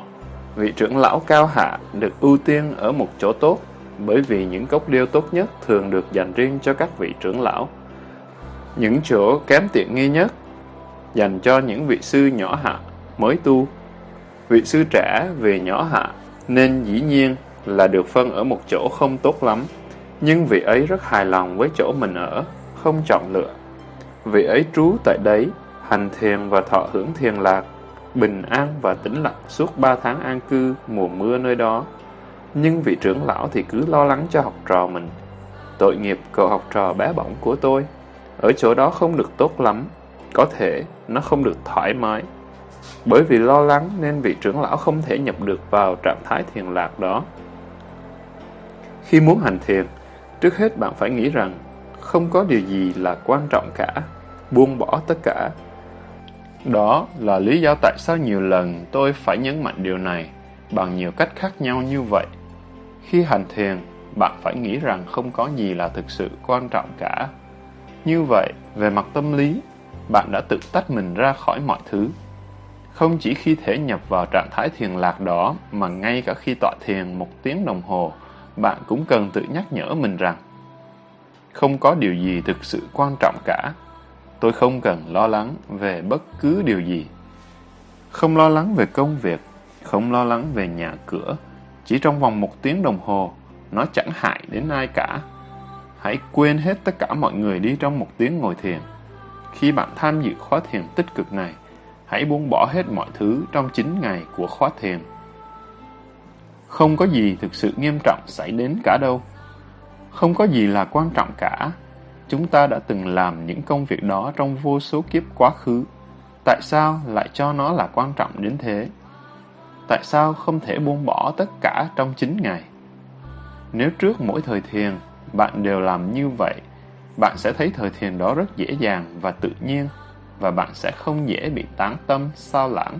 Vị trưởng lão cao hạ được ưu tiên ở một chỗ tốt bởi vì những cốc điêu tốt nhất thường được dành riêng cho các vị trưởng lão. Những chỗ kém tiện nghi nhất dành cho những vị sư nhỏ hạ mới tu. Vị sư trẻ về nhỏ hạ nên dĩ nhiên là được phân ở một chỗ không tốt lắm. Nhưng vị ấy rất hài lòng với chỗ mình ở, không chọn lựa. Vị ấy trú tại đấy, hành thiền và thọ hưởng thiền lạc, bình an và tĩnh lặng suốt ba tháng an cư mùa mưa nơi đó. Nhưng vị trưởng lão thì cứ lo lắng cho học trò mình. Tội nghiệp cậu học trò bé bỏng của tôi. Ở chỗ đó không được tốt lắm. Có thể nó không được thoải mái. Bởi vì lo lắng nên vị trưởng lão không thể nhập được vào trạng thái thiền lạc đó. Khi muốn hành thiền, trước hết bạn phải nghĩ rằng không có điều gì là quan trọng cả, buông bỏ tất cả. Đó là lý do tại sao nhiều lần tôi phải nhấn mạnh điều này bằng nhiều cách khác nhau như vậy. Khi hành thiền, bạn phải nghĩ rằng không có gì là thực sự quan trọng cả. Như vậy, về mặt tâm lý, bạn đã tự tách mình ra khỏi mọi thứ. Không chỉ khi thể nhập vào trạng thái thiền lạc đó, mà ngay cả khi tọa thiền một tiếng đồng hồ, bạn cũng cần tự nhắc nhở mình rằng không có điều gì thực sự quan trọng cả. Tôi không cần lo lắng về bất cứ điều gì. Không lo lắng về công việc, không lo lắng về nhà cửa. Chỉ trong vòng một tiếng đồng hồ, nó chẳng hại đến ai cả. Hãy quên hết tất cả mọi người đi trong một tiếng ngồi thiền. Khi bạn tham dự khóa thiền tích cực này, hãy buông bỏ hết mọi thứ trong 9 ngày của khóa thiền. Không có gì thực sự nghiêm trọng xảy đến cả đâu. Không có gì là quan trọng cả. Chúng ta đã từng làm những công việc đó trong vô số kiếp quá khứ. Tại sao lại cho nó là quan trọng đến thế? Tại sao không thể buông bỏ tất cả trong 9 ngày? Nếu trước mỗi thời thiền, bạn đều làm như vậy, bạn sẽ thấy thời thiền đó rất dễ dàng và tự nhiên, và bạn sẽ không dễ bị tán tâm, sao lãng.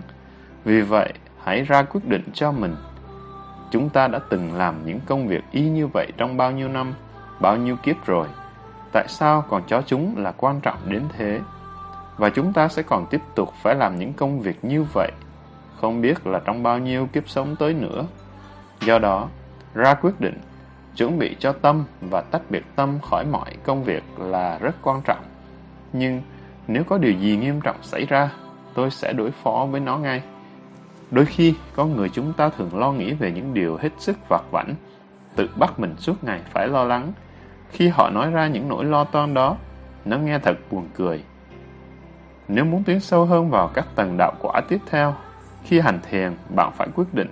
Vì vậy, hãy ra quyết định cho mình. Chúng ta đã từng làm những công việc y như vậy trong bao nhiêu năm, bao nhiêu kiếp rồi. Tại sao còn cho chúng là quan trọng đến thế? Và chúng ta sẽ còn tiếp tục phải làm những công việc như vậy, không biết là trong bao nhiêu kiếp sống tới nữa. Do đó, ra quyết định Chuẩn bị cho tâm và tách biệt tâm khỏi mọi công việc là rất quan trọng. Nhưng nếu có điều gì nghiêm trọng xảy ra, tôi sẽ đối phó với nó ngay. Đôi khi, con người chúng ta thường lo nghĩ về những điều hết sức vặt vảnh, tự bắt mình suốt ngày phải lo lắng. Khi họ nói ra những nỗi lo toan đó, nó nghe thật buồn cười. Nếu muốn tiến sâu hơn vào các tầng đạo quả tiếp theo, khi hành thiền, bạn phải quyết định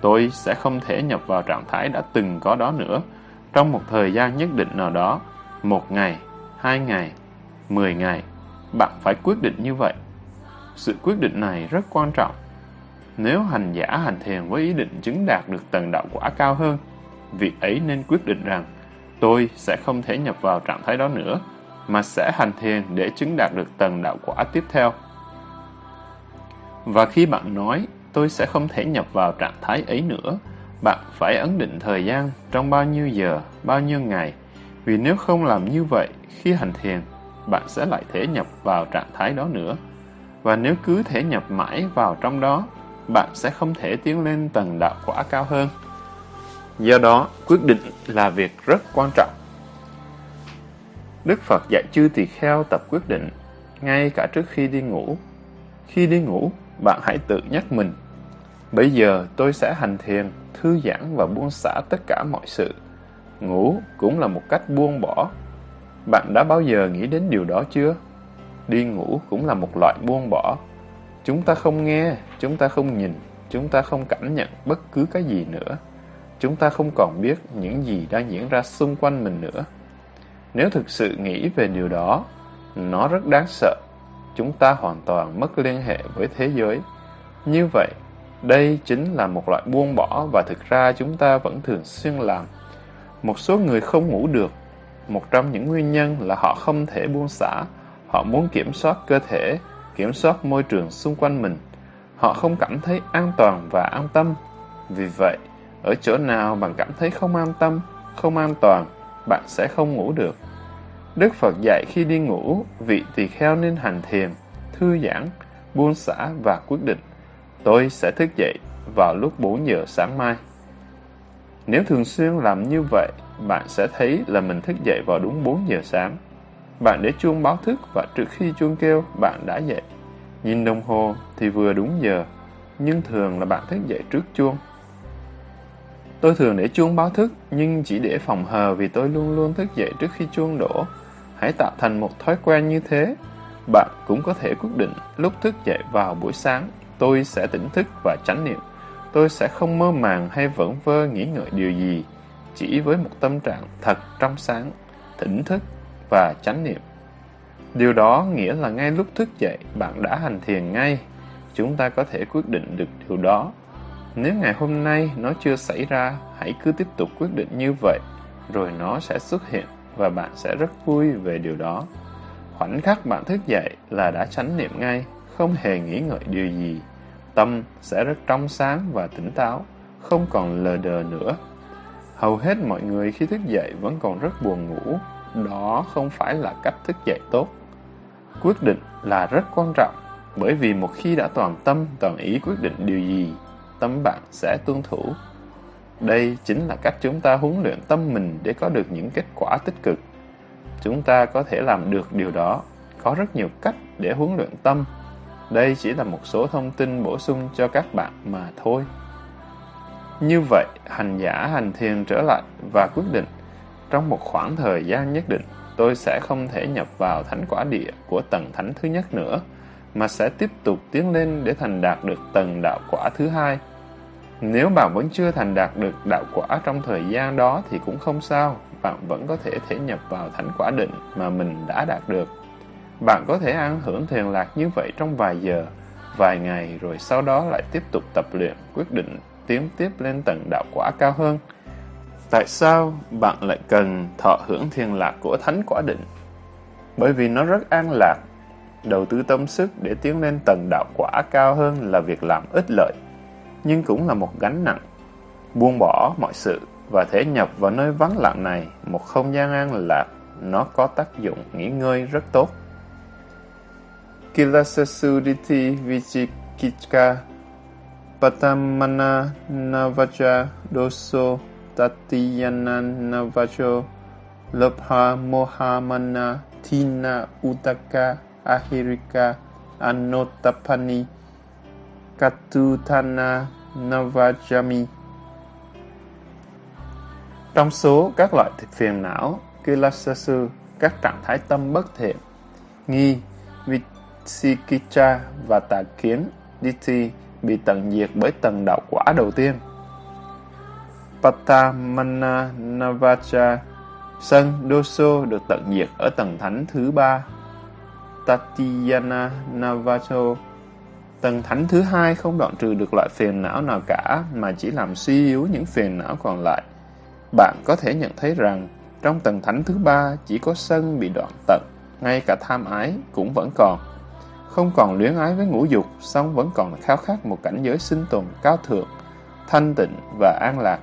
tôi sẽ không thể nhập vào trạng thái đã từng có đó nữa trong một thời gian nhất định nào đó, một ngày, hai ngày, mười ngày. Bạn phải quyết định như vậy. Sự quyết định này rất quan trọng. Nếu hành giả hành thiền với ý định chứng đạt được tầng đạo quả cao hơn, việc ấy nên quyết định rằng tôi sẽ không thể nhập vào trạng thái đó nữa, mà sẽ hành thiền để chứng đạt được tầng đạo quả tiếp theo. Và khi bạn nói tôi sẽ không thể nhập vào trạng thái ấy nữa. Bạn phải ấn định thời gian trong bao nhiêu giờ, bao nhiêu ngày. Vì nếu không làm như vậy, khi hành thiền, bạn sẽ lại thể nhập vào trạng thái đó nữa. Và nếu cứ thể nhập mãi vào trong đó, bạn sẽ không thể tiến lên tầng đạo quả cao hơn. Do đó, quyết định là việc rất quan trọng. Đức Phật dạy chư tỳ kheo tập quyết định, ngay cả trước khi đi ngủ. Khi đi ngủ, bạn hãy tự nhắc mình. Bây giờ tôi sẽ hành thiền, thư giãn và buông xả tất cả mọi sự. Ngủ cũng là một cách buông bỏ. Bạn đã bao giờ nghĩ đến điều đó chưa? Đi ngủ cũng là một loại buông bỏ. Chúng ta không nghe, chúng ta không nhìn, chúng ta không cảm nhận bất cứ cái gì nữa. Chúng ta không còn biết những gì đang diễn ra xung quanh mình nữa. Nếu thực sự nghĩ về điều đó, nó rất đáng sợ chúng ta hoàn toàn mất liên hệ với thế giới. Như vậy, đây chính là một loại buông bỏ và thực ra chúng ta vẫn thường xuyên làm. Một số người không ngủ được. Một trong những nguyên nhân là họ không thể buông xả. Họ muốn kiểm soát cơ thể, kiểm soát môi trường xung quanh mình. Họ không cảm thấy an toàn và an tâm. Vì vậy, ở chỗ nào bạn cảm thấy không an tâm, không an toàn, bạn sẽ không ngủ được. Đức Phật dạy khi đi ngủ, vị tỳ kheo nên hành thiền, thư giãn, buông xả và quyết định. Tôi sẽ thức dậy vào lúc 4 giờ sáng mai. Nếu thường xuyên làm như vậy, bạn sẽ thấy là mình thức dậy vào đúng 4 giờ sáng. Bạn để chuông báo thức và trước khi chuông kêu, bạn đã dậy. Nhìn đồng hồ thì vừa đúng giờ, nhưng thường là bạn thức dậy trước chuông. Tôi thường để chuông báo thức, nhưng chỉ để phòng hờ vì tôi luôn luôn thức dậy trước khi chuông đổ. Hãy tạo thành một thói quen như thế. Bạn cũng có thể quyết định lúc thức dậy vào buổi sáng, tôi sẽ tỉnh thức và chánh niệm. Tôi sẽ không mơ màng hay vẩn vơ nghĩ ngợi điều gì, chỉ với một tâm trạng thật trong sáng, tỉnh thức và chánh niệm. Điều đó nghĩa là ngay lúc thức dậy, bạn đã hành thiền ngay. chúng ta có thể quyết định được điều đó. Nếu ngày hôm nay nó chưa xảy ra, hãy cứ tiếp tục quyết định như vậy, rồi nó sẽ xuất hiện và bạn sẽ rất vui về điều đó. Khoảnh khắc bạn thức dậy là đã chánh niệm ngay, không hề nghĩ ngợi điều gì. Tâm sẽ rất trong sáng và tỉnh táo, không còn lờ đờ nữa. Hầu hết mọi người khi thức dậy vẫn còn rất buồn ngủ, đó không phải là cách thức dậy tốt. Quyết định là rất quan trọng, bởi vì một khi đã toàn tâm, toàn ý quyết định điều gì, tâm bạn sẽ tuân thủ. Đây chính là cách chúng ta huấn luyện tâm mình để có được những kết quả tích cực. Chúng ta có thể làm được điều đó. Có rất nhiều cách để huấn luyện tâm. Đây chỉ là một số thông tin bổ sung cho các bạn mà thôi. Như vậy, hành giả hành thiền trở lại và quyết định trong một khoảng thời gian nhất định, tôi sẽ không thể nhập vào thánh quả địa của tầng thánh thứ nhất nữa, mà sẽ tiếp tục tiến lên để thành đạt được tầng đạo quả thứ hai. Nếu bạn vẫn chưa thành đạt được đạo quả trong thời gian đó thì cũng không sao, bạn vẫn có thể thể nhập vào thánh quả định mà mình đã đạt được. Bạn có thể ăn hưởng thiền lạc như vậy trong vài giờ, vài ngày rồi sau đó lại tiếp tục tập luyện, quyết định tiến tiếp lên tầng đạo quả cao hơn. Tại sao bạn lại cần thọ hưởng thiền lạc của thánh quả định? Bởi vì nó rất an lạc. Đầu tư tâm sức để tiến lên tầng đạo quả cao hơn là việc làm ích lợi, nhưng cũng là một gánh nặng. Buông bỏ mọi sự và thể nhập vào nơi vắng lặng này, một không gian an lạc, nó có tác dụng nghỉ ngơi rất tốt. Kilasasuditi Vichikika Patamana Navaja Doso Tatiyana Navajo Lobha Mohamana Tina Utaka Ahirika Anotapani Katutana Navajami Trong số các loại phiền não, Kilasasu, các trạng thái tâm bất thiện, nghi, Vitsikicha và tà kiến, Diti bị tận diệt bởi tầng đạo quả đầu tiên. Patamana Navacha Sân Doso được tận diệt ở tầng thánh thứ ba. Tatiyana Navacho Tầng thánh thứ hai không đoạn trừ được loại phiền não nào cả mà chỉ làm suy yếu những phiền não còn lại. Bạn có thể nhận thấy rằng trong tầng thánh thứ ba chỉ có sân bị đoạn tận, ngay cả tham ái cũng vẫn còn. Không còn luyến ái với ngũ dục, song vẫn còn khao khát một cảnh giới sinh tồn cao thượng, thanh tịnh và an lạc.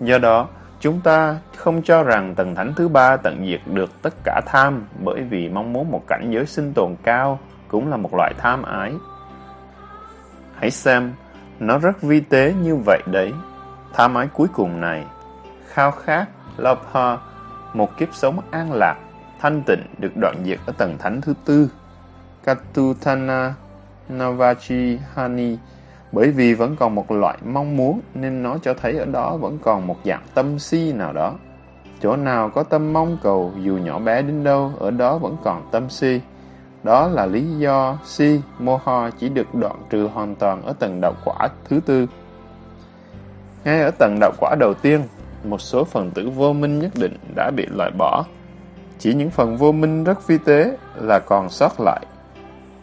Do đó, chúng ta không cho rằng tầng thánh thứ ba tận diệt được tất cả tham bởi vì mong muốn một cảnh giới sinh tồn cao cũng là một loại tham ái. Hãy xem, nó rất vi tế như vậy đấy. Tham ái cuối cùng này, khao khát, lopha một kiếp sống an lạc, thanh tịnh được đoạn diệt ở tầng thánh thứ tư. Katutana Navachi Hani bởi vì vẫn còn một loại mong muốn nên nó cho thấy ở đó vẫn còn một dạng tâm si nào đó. Chỗ nào có tâm mong cầu dù nhỏ bé đến đâu, ở đó vẫn còn tâm si. Đó là lý do si, moha chỉ được đoạn trừ hoàn toàn ở tầng đạo quả thứ tư. Ngay ở tầng đạo quả đầu tiên, một số phần tử vô minh nhất định đã bị loại bỏ. Chỉ những phần vô minh rất phi tế là còn sót lại.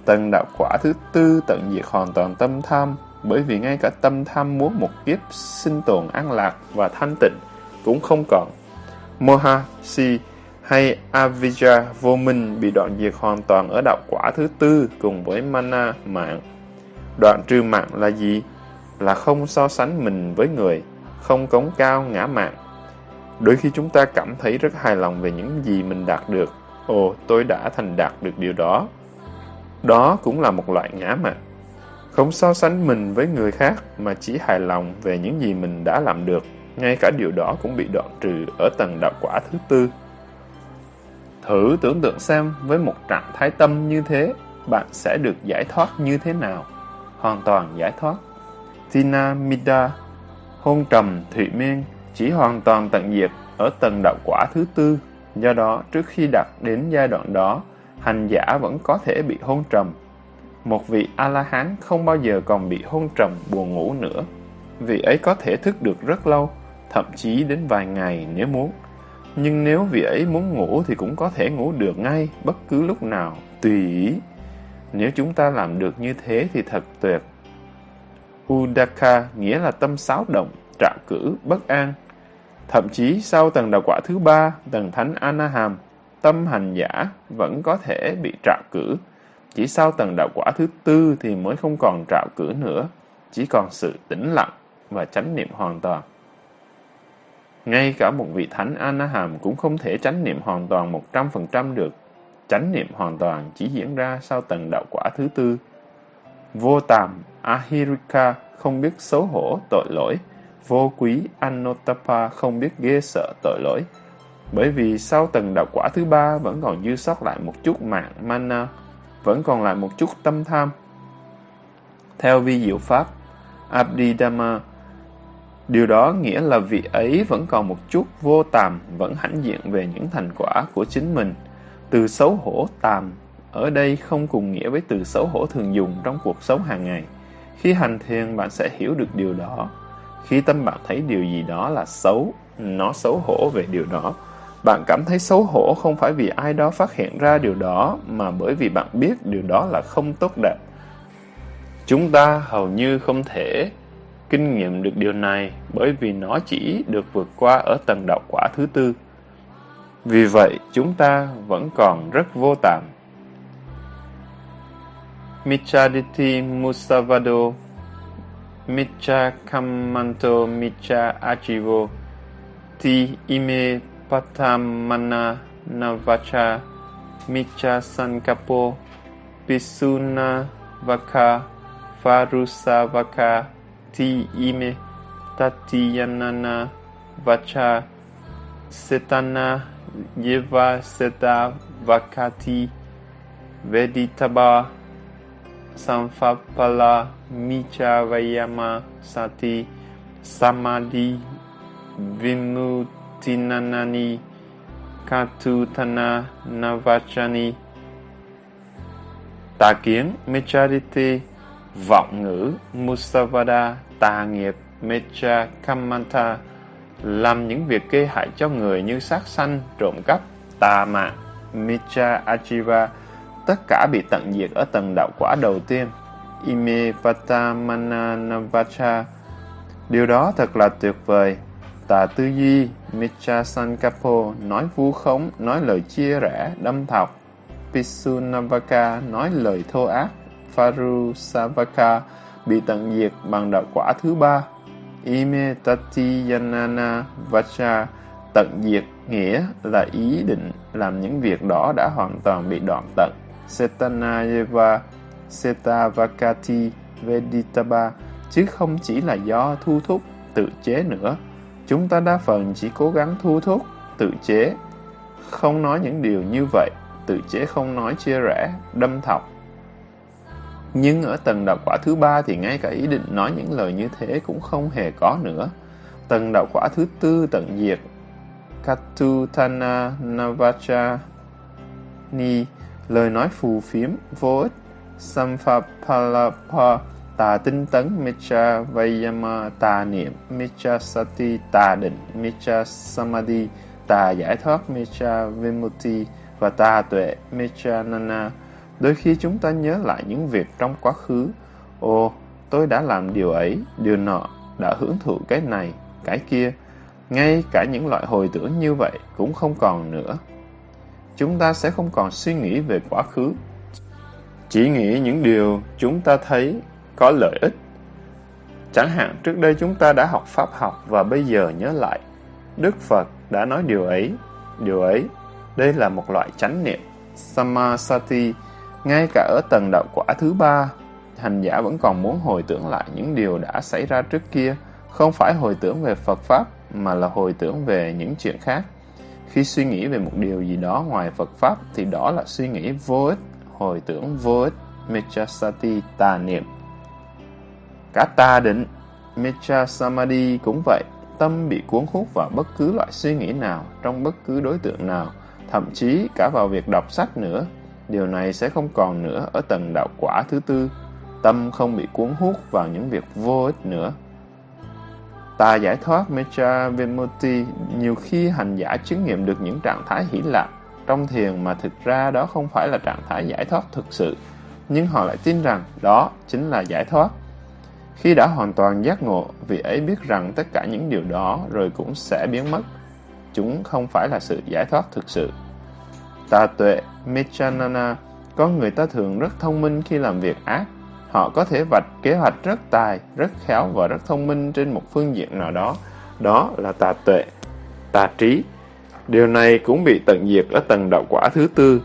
Tầng đạo quả thứ tư tận diệt hoàn toàn tâm tham, bởi vì ngay cả tâm tham muốn một kiếp sinh tồn an lạc và thanh tịnh cũng không còn. Moha, Si hay Avijja vô minh bị đoạn diệt hoàn toàn ở đạo quả thứ tư cùng với Mana, mạng. Đoạn trừ mạng là gì? Là không so sánh mình với người, không cống cao ngã mạng. Đôi khi chúng ta cảm thấy rất hài lòng về những gì mình đạt được. Ồ, tôi đã thành đạt được điều đó. Đó cũng là một loại ngã mạng. Không so sánh mình với người khác mà chỉ hài lòng về những gì mình đã làm được. Ngay cả điều đó cũng bị đoạn trừ ở tầng đạo quả thứ tư. Thử tưởng tượng xem với một trạng thái tâm như thế, bạn sẽ được giải thoát như thế nào? Hoàn toàn giải thoát. Tina Mida, hôn trầm, thụy miên, chỉ hoàn toàn tận diệt ở tầng đạo quả thứ tư. Do đó, trước khi đạt đến giai đoạn đó, hành giả vẫn có thể bị hôn trầm một vị A-la-hán không bao giờ còn bị hôn trầm buồn ngủ nữa. Vị ấy có thể thức được rất lâu, thậm chí đến vài ngày nếu muốn. Nhưng nếu vị ấy muốn ngủ thì cũng có thể ngủ được ngay, bất cứ lúc nào, tùy ý. Nếu chúng ta làm được như thế thì thật tuyệt. Udaka nghĩa là tâm xáo động, trạo cử, bất an. Thậm chí sau tầng đạo quả thứ ba, tầng thánh Anaham, tâm hành giả vẫn có thể bị trạo cử. Chỉ sau tầng đạo quả thứ tư thì mới không còn trạo cử nữa, chỉ còn sự tĩnh lặng và chánh niệm hoàn toàn. Ngay cả một vị thánh Anaham cũng không thể chánh niệm hoàn toàn 100% được. Chánh niệm hoàn toàn chỉ diễn ra sau tầng đạo quả thứ tư. Vô tàm, Ahirika không biết xấu hổ, tội lỗi. Vô quý, Anotapa không biết ghê sợ, tội lỗi. Bởi vì sau tầng đạo quả thứ ba vẫn còn dư sót lại một chút mạng mana, vẫn còn lại một chút tâm tham. Theo vi diệu pháp, Abhidhamma Điều đó nghĩa là vị ấy vẫn còn một chút vô tàm, vẫn hãnh diện về những thành quả của chính mình. Từ xấu hổ tàm ở đây không cùng nghĩa với từ xấu hổ thường dùng trong cuộc sống hàng ngày. Khi hành thiền bạn sẽ hiểu được điều đó. Khi tâm bạn thấy điều gì đó là xấu, nó xấu hổ về điều đó. Bạn cảm thấy xấu hổ không phải vì ai đó phát hiện ra điều đó, mà bởi vì bạn biết điều đó là không tốt đẹp. Chúng ta hầu như không thể kinh nghiệm được điều này bởi vì nó chỉ được vượt qua ở tầng đạo quả thứ tư. Vì vậy, chúng ta vẫn còn rất vô tạm. Michaditi Musavado Micha Kamanto Micha Achivo Ti Ime Patamana Navacha Micha Sankapo Pisuna Vaka Varusavaka ti ime tatiyanana vacha setana yeva seta vakati veditaba samfapala micha vayama sati samadhi vimutinanani katutana navachani tà kiến mecharite vọng ngữ musavada tà nghiệp Mecha Kamanta làm những việc gây hại cho người như sát sanh, trộm cắp, tà mạng, mecha Achiva, tất cả bị tận diệt ở tầng đạo quả đầu tiên. Ime Patamana Navacha Điều đó thật là tuyệt vời. Tà tư duy, Micha Sankapo, nói vu khống, nói lời chia rẽ, đâm thọc. Pisunavaka, nói lời thô ác. Faru Savaka, bị tận diệt bằng đạo quả thứ ba. Ime tati yanana vacha tận diệt nghĩa là ý định làm những việc đó đã hoàn toàn bị đoạn tận. Setanayeva Setavakati Veditaba chứ không chỉ là do thu thúc, tự chế nữa. Chúng ta đa phần chỉ cố gắng thu thúc, tự chế, không nói những điều như vậy, tự chế không nói chia rẽ, đâm thọc, nhưng ở tầng đạo quả thứ ba thì ngay cả ý định nói những lời như thế cũng không hề có nữa. Tầng đạo quả thứ tư tận diệt. Katutana Navacha Ni lời nói phù phiếm vô ích. Samphapalapa tà tinh tấn Mecha Vayama tà niệm Mecha Sati tà định Mecha Samadhi tà giải thoát Mecha Vimutti và tà tuệ Mecha Nana Đôi khi chúng ta nhớ lại những việc trong quá khứ. Ồ, tôi đã làm điều ấy, điều nọ, đã hưởng thụ cái này, cái kia. Ngay cả những loại hồi tưởng như vậy cũng không còn nữa. Chúng ta sẽ không còn suy nghĩ về quá khứ. Chỉ nghĩ những điều chúng ta thấy có lợi ích. Chẳng hạn trước đây chúng ta đã học pháp học và bây giờ nhớ lại. Đức Phật đã nói điều ấy, điều ấy. Đây là một loại chánh niệm. Samasati ngay cả ở tầng đạo quả thứ ba, hành giả vẫn còn muốn hồi tưởng lại những điều đã xảy ra trước kia, không phải hồi tưởng về Phật Pháp, mà là hồi tưởng về những chuyện khác. Khi suy nghĩ về một điều gì đó ngoài Phật Pháp, thì đó là suy nghĩ vô ích, hồi tưởng vô ích, Mechasati tà niệm. Cả ta định, Mecha Samadhi cũng vậy, tâm bị cuốn hút vào bất cứ loại suy nghĩ nào, trong bất cứ đối tượng nào, thậm chí cả vào việc đọc sách nữa, Điều này sẽ không còn nữa ở tầng đạo quả thứ tư. Tâm không bị cuốn hút vào những việc vô ích nữa. Tà giải thoát Mecha Vimutti nhiều khi hành giả chứng nghiệm được những trạng thái hỷ lạc trong thiền mà thực ra đó không phải là trạng thái giải thoát thực sự. nhưng họ lại tin rằng đó chính là giải thoát. Khi đã hoàn toàn giác ngộ, vị ấy biết rằng tất cả những điều đó rồi cũng sẽ biến mất. Chúng không phải là sự giải thoát thực sự. Tà tuệ, Michanana, con người ta thường rất thông minh khi làm việc ác. Họ có thể vạch kế hoạch rất tài, rất khéo và rất thông minh trên một phương diện nào đó. Đó là tà tuệ, tà trí. Điều này cũng bị tận diệt ở tầng đạo quả thứ tư.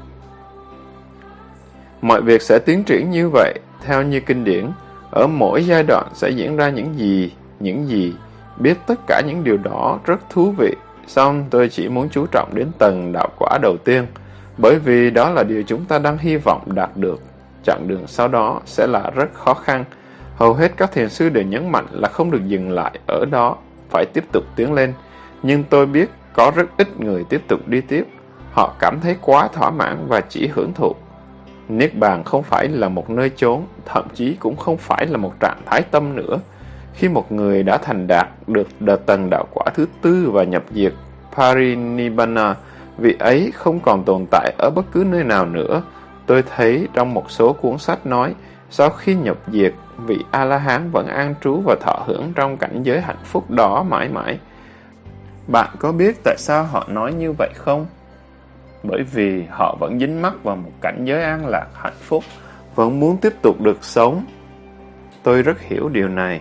Mọi việc sẽ tiến triển như vậy, theo như kinh điển. Ở mỗi giai đoạn sẽ diễn ra những gì, những gì. Biết tất cả những điều đó rất thú vị. Xong tôi chỉ muốn chú trọng đến tầng đạo quả đầu tiên, bởi vì đó là điều chúng ta đang hy vọng đạt được. Chặng đường sau đó sẽ là rất khó khăn. Hầu hết các thiền sư đều nhấn mạnh là không được dừng lại ở đó, phải tiếp tục tiến lên. Nhưng tôi biết có rất ít người tiếp tục đi tiếp. Họ cảm thấy quá thỏa mãn và chỉ hưởng thụ. Niết bàn không phải là một nơi chốn, thậm chí cũng không phải là một trạng thái tâm nữa. Khi một người đã thành đạt được đợt tầng đạo quả thứ tư và nhập diệt Parinibbana, vị ấy không còn tồn tại ở bất cứ nơi nào nữa. Tôi thấy trong một số cuốn sách nói, sau khi nhập diệt, vị A-la-hán vẫn an trú và thọ hưởng trong cảnh giới hạnh phúc đó mãi mãi. Bạn có biết tại sao họ nói như vậy không? Bởi vì họ vẫn dính mắc vào một cảnh giới an lạc hạnh phúc, vẫn muốn tiếp tục được sống. Tôi rất hiểu điều này.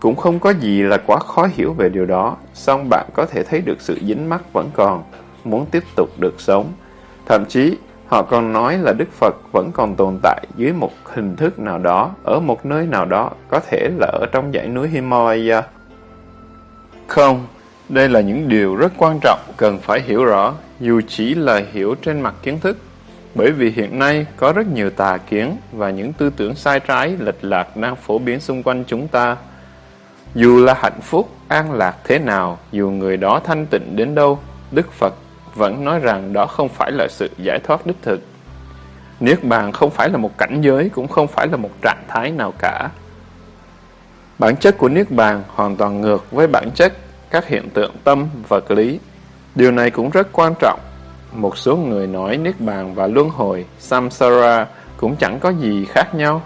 Cũng không có gì là quá khó hiểu về điều đó, song bạn có thể thấy được sự dính mắc vẫn còn, muốn tiếp tục được sống. Thậm chí, họ còn nói là Đức Phật vẫn còn tồn tại dưới một hình thức nào đó, ở một nơi nào đó, có thể là ở trong dãy núi Himalaya. Không, đây là những điều rất quan trọng cần phải hiểu rõ, dù chỉ là hiểu trên mặt kiến thức. Bởi vì hiện nay có rất nhiều tà kiến và những tư tưởng sai trái, lệch lạc đang phổ biến xung quanh chúng ta. Dù là hạnh phúc, an lạc thế nào, dù người đó thanh tịnh đến đâu, Đức Phật vẫn nói rằng đó không phải là sự giải thoát đích thực. Niết bàn không phải là một cảnh giới, cũng không phải là một trạng thái nào cả. Bản chất của Niết bàn hoàn toàn ngược với bản chất các hiện tượng tâm, vật lý. Điều này cũng rất quan trọng. Một số người nói Niết Bàn và Luân Hồi, Samsara cũng chẳng có gì khác nhau.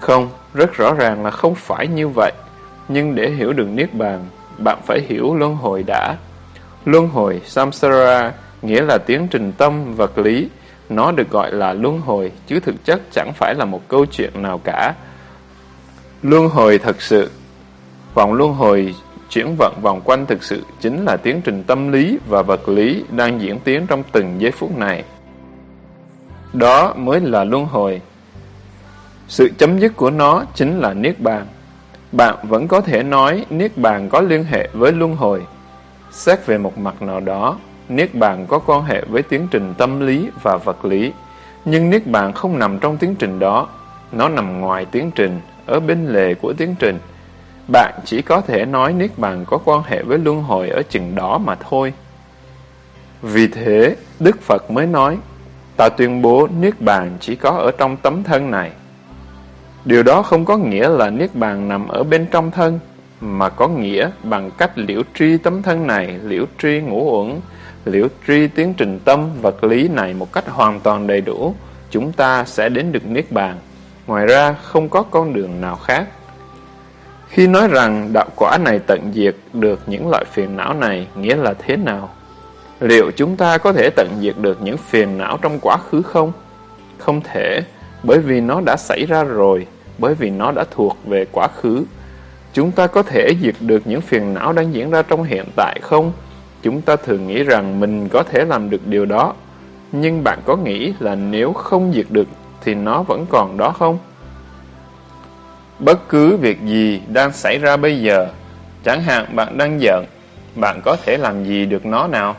Không, rất rõ ràng là không phải như vậy. Nhưng để hiểu được Niết Bàn, bạn phải hiểu Luân Hồi đã. Luân Hồi, Samsara, nghĩa là tiến trình tâm, vật lý. Nó được gọi là Luân Hồi, chứ thực chất chẳng phải là một câu chuyện nào cả. Luân Hồi thật sự Vòng luân hồi Chuyển vận vòng quanh thực sự chính là tiến trình tâm lý và vật lý đang diễn tiến trong từng giây phút này. Đó mới là luân hồi. Sự chấm dứt của nó chính là Niết Bàn. Bạn vẫn có thể nói Niết Bàn có liên hệ với luân hồi. Xét về một mặt nào đó, Niết Bàn có quan hệ với tiến trình tâm lý và vật lý. Nhưng Niết Bàn không nằm trong tiến trình đó. Nó nằm ngoài tiến trình, ở bên lề của tiến trình. Bạn chỉ có thể nói Niết Bàn có quan hệ với luân hồi ở chừng đó mà thôi. Vì thế, Đức Phật mới nói, ta tuyên bố Niết Bàn chỉ có ở trong tấm thân này. Điều đó không có nghĩa là Niết Bàn nằm ở bên trong thân, mà có nghĩa bằng cách liễu tri tấm thân này, liễu tri ngũ uẩn, liễu tri tiến trình tâm vật lý này một cách hoàn toàn đầy đủ, chúng ta sẽ đến được Niết Bàn. Ngoài ra, không có con đường nào khác. Khi nói rằng đạo quả này tận diệt được những loại phiền não này nghĩa là thế nào? Liệu chúng ta có thể tận diệt được những phiền não trong quá khứ không? Không thể, bởi vì nó đã xảy ra rồi, bởi vì nó đã thuộc về quá khứ. Chúng ta có thể diệt được những phiền não đang diễn ra trong hiện tại không? Chúng ta thường nghĩ rằng mình có thể làm được điều đó. Nhưng bạn có nghĩ là nếu không diệt được thì nó vẫn còn đó không? Bất cứ việc gì đang xảy ra bây giờ, chẳng hạn bạn đang giận, bạn có thể làm gì được nó nào?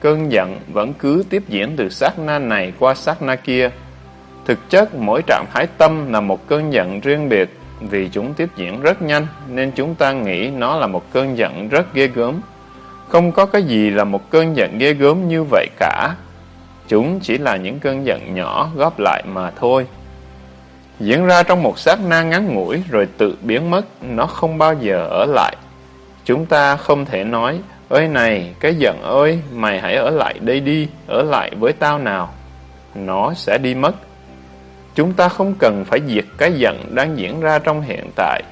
Cơn giận vẫn cứ tiếp diễn từ sát na này qua sát na kia. Thực chất mỗi trạng thái tâm là một cơn giận riêng biệt, vì chúng tiếp diễn rất nhanh nên chúng ta nghĩ nó là một cơn giận rất ghê gớm. Không có cái gì là một cơn giận ghê gớm như vậy cả. Chúng chỉ là những cơn giận nhỏ góp lại mà thôi diễn ra trong một sát na ngắn ngủi rồi tự biến mất, nó không bao giờ ở lại. Chúng ta không thể nói, ơi này, cái giận ơi, mày hãy ở lại đây đi, ở lại với tao nào. Nó sẽ đi mất. Chúng ta không cần phải diệt cái giận đang diễn ra trong hiện tại.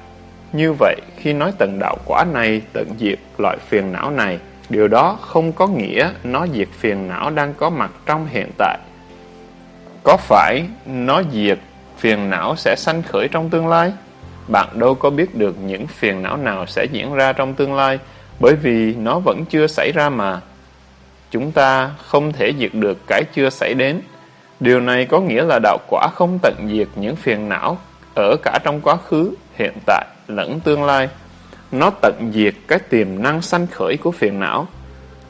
Như vậy, khi nói tận đạo quả này tận diệt loại phiền não này, điều đó không có nghĩa nó diệt phiền não đang có mặt trong hiện tại. Có phải nó diệt phiền não sẽ sanh khởi trong tương lai? Bạn đâu có biết được những phiền não nào sẽ diễn ra trong tương lai, bởi vì nó vẫn chưa xảy ra mà. Chúng ta không thể diệt được cái chưa xảy đến. Điều này có nghĩa là đạo quả không tận diệt những phiền não ở cả trong quá khứ, hiện tại lẫn tương lai. Nó tận diệt cái tiềm năng sanh khởi của phiền não.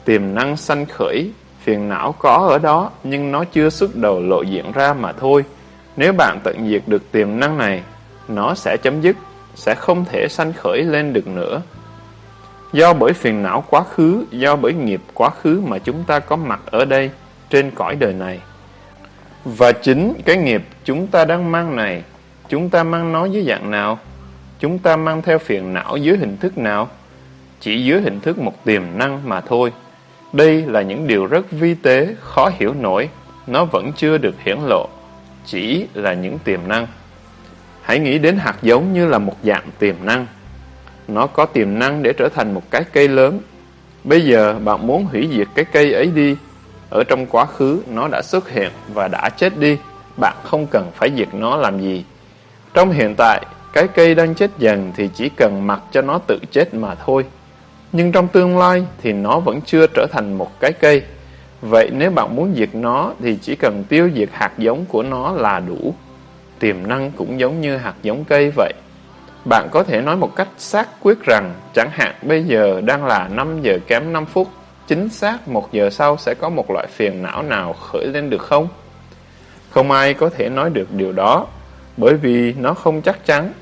Tiềm năng sanh khởi, phiền não có ở đó nhưng nó chưa xuất đầu lộ diện ra mà thôi. Nếu bạn tận diệt được tiềm năng này, nó sẽ chấm dứt, sẽ không thể sanh khởi lên được nữa. Do bởi phiền não quá khứ, do bởi nghiệp quá khứ mà chúng ta có mặt ở đây, trên cõi đời này. Và chính cái nghiệp chúng ta đang mang này, chúng ta mang nó dưới dạng nào? Chúng ta mang theo phiền não dưới hình thức nào? Chỉ dưới hình thức một tiềm năng mà thôi. Đây là những điều rất vi tế, khó hiểu nổi, nó vẫn chưa được hiển lộ, chỉ là những tiềm năng. Hãy nghĩ đến hạt giống như là một dạng tiềm năng. Nó có tiềm năng để trở thành một cái cây lớn. Bây giờ bạn muốn hủy diệt cái cây ấy đi. Ở trong quá khứ nó đã xuất hiện và đã chết đi. Bạn không cần phải diệt nó làm gì. Trong hiện tại, cái cây đang chết dần thì chỉ cần mặc cho nó tự chết mà thôi. Nhưng trong tương lai thì nó vẫn chưa trở thành một cái cây. Vậy nếu bạn muốn diệt nó thì chỉ cần tiêu diệt hạt giống của nó là đủ. Tiềm năng cũng giống như hạt giống cây vậy. Bạn có thể nói một cách xác quyết rằng chẳng hạn bây giờ đang là 5 giờ kém 5 phút, chính xác một giờ sau sẽ có một loại phiền não nào khởi lên được không? Không ai có thể nói được điều đó, bởi vì nó không chắc chắn,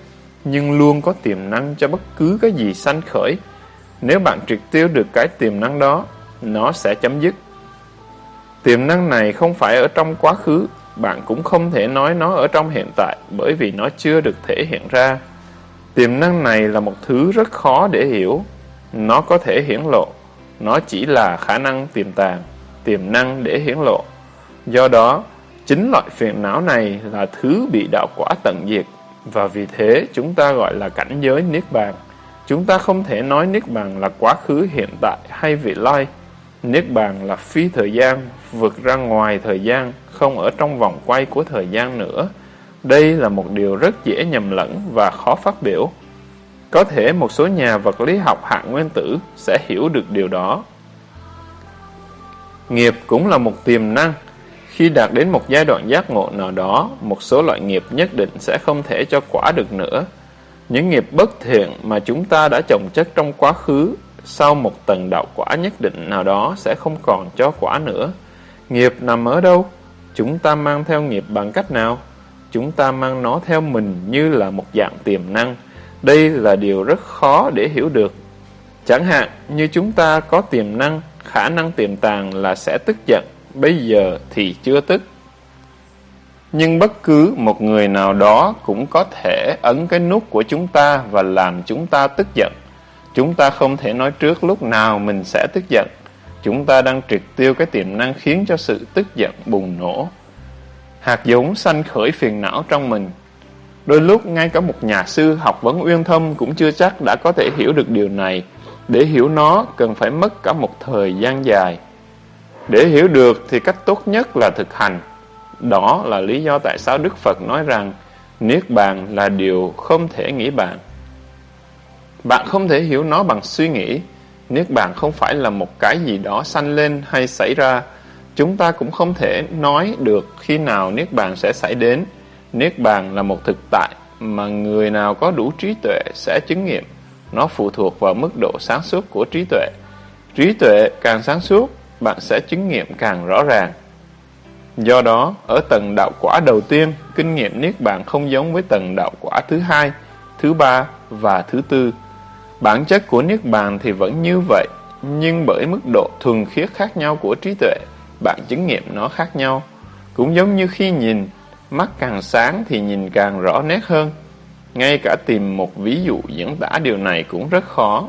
nhưng luôn có tiềm năng cho bất cứ cái gì sanh khởi. Nếu bạn triệt tiêu được cái tiềm năng đó, nó sẽ chấm dứt. Tiềm năng này không phải ở trong quá khứ, bạn cũng không thể nói nó ở trong hiện tại bởi vì nó chưa được thể hiện ra. Tiềm năng này là một thứ rất khó để hiểu. Nó có thể hiển lộ. Nó chỉ là khả năng tiềm tàng, tiềm năng để hiển lộ. Do đó, chính loại phiền não này là thứ bị đạo quả tận diệt. Và vì thế chúng ta gọi là cảnh giới Niết Bàn. Chúng ta không thể nói Niết Bàn là quá khứ hiện tại hay vị lai. Niết Bàn là phi thời gian, vượt ra ngoài thời gian, không ở trong vòng quay của thời gian nữa. Đây là một điều rất dễ nhầm lẫn và khó phát biểu. Có thể một số nhà vật lý học hạng nguyên tử sẽ hiểu được điều đó. Nghiệp cũng là một tiềm năng. Khi đạt đến một giai đoạn giác ngộ nào đó, một số loại nghiệp nhất định sẽ không thể cho quả được nữa. Những nghiệp bất thiện mà chúng ta đã trồng chất trong quá khứ, sau một tầng đạo quả nhất định nào đó sẽ không còn cho quả nữa. Nghiệp nằm ở đâu? Chúng ta mang theo nghiệp bằng cách nào? Chúng ta mang nó theo mình như là một dạng tiềm năng. Đây là điều rất khó để hiểu được. Chẳng hạn như chúng ta có tiềm năng, khả năng tiềm tàng là sẽ tức giận, bây giờ thì chưa tức. Nhưng bất cứ một người nào đó cũng có thể ấn cái nút của chúng ta và làm chúng ta tức giận. Chúng ta không thể nói trước lúc nào mình sẽ tức giận. Chúng ta đang triệt tiêu cái tiềm năng khiến cho sự tức giận bùng nổ. Hạt giống sanh khởi phiền não trong mình. Đôi lúc ngay cả một nhà sư học vấn uyên thâm cũng chưa chắc đã có thể hiểu được điều này. Để hiểu nó, cần phải mất cả một thời gian dài. Để hiểu được thì cách tốt nhất là thực hành. Đó là lý do tại sao Đức Phật nói rằng, Niết bàn là điều không thể nghĩ bàn. Bạn không thể hiểu nó bằng suy nghĩ. Niết bàn không phải là một cái gì đó sanh lên hay xảy ra. Chúng ta cũng không thể nói được khi nào Niết bàn sẽ xảy đến. Niết bàn là một thực tại mà người nào có đủ trí tuệ sẽ chứng nghiệm. Nó phụ thuộc vào mức độ sáng suốt của trí tuệ. Trí tuệ càng sáng suốt, bạn sẽ chứng nghiệm càng rõ ràng. Do đó, ở tầng đạo quả đầu tiên, kinh nghiệm Niết Bàn không giống với tầng đạo quả thứ hai, thứ ba và thứ tư. Bản chất của Niết Bàn thì vẫn như vậy, nhưng bởi mức độ thuần khiết khác nhau của trí tuệ, bạn chứng nghiệm nó khác nhau. Cũng giống như khi nhìn, mắt càng sáng thì nhìn càng rõ nét hơn. Ngay cả tìm một ví dụ diễn tả điều này cũng rất khó.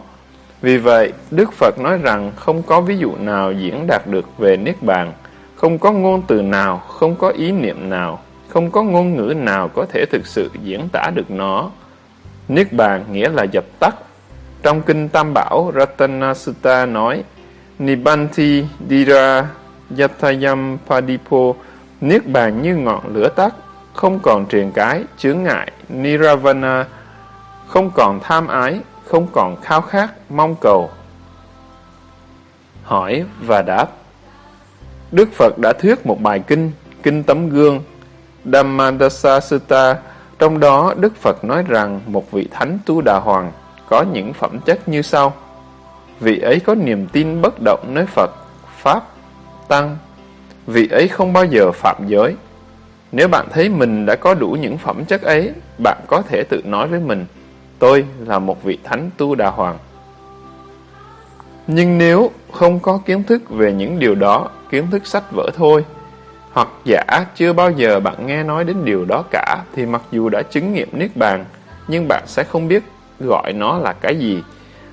Vì vậy, Đức Phật nói rằng không có ví dụ nào diễn đạt được về Niết Bàn, không có ngôn từ nào, không có ý niệm nào, không có ngôn ngữ nào có thể thực sự diễn tả được nó. Niết bàn nghĩa là dập tắt. Trong kinh Tam Bảo, Ratana Sutta nói, Nibanti Dira Yatayam Padipo, Niết bàn như ngọn lửa tắt, không còn triền cái, chướng ngại, Niravana, không còn tham ái, không còn khao khát, mong cầu. Hỏi và đáp Đức Phật đã thuyết một bài kinh, Kinh Tấm Gương, Dhammadasa Sutta, trong đó Đức Phật nói rằng một vị thánh tu đà hoàng có những phẩm chất như sau. Vị ấy có niềm tin bất động nơi Phật, Pháp, Tăng. Vị ấy không bao giờ phạm giới. Nếu bạn thấy mình đã có đủ những phẩm chất ấy, bạn có thể tự nói với mình, tôi là một vị thánh tu đà hoàng. Nhưng nếu không có kiến thức về những điều đó, kiến thức sách vở thôi, hoặc giả chưa bao giờ bạn nghe nói đến điều đó cả, thì mặc dù đã chứng nghiệm Niết Bàn, nhưng bạn sẽ không biết gọi nó là cái gì.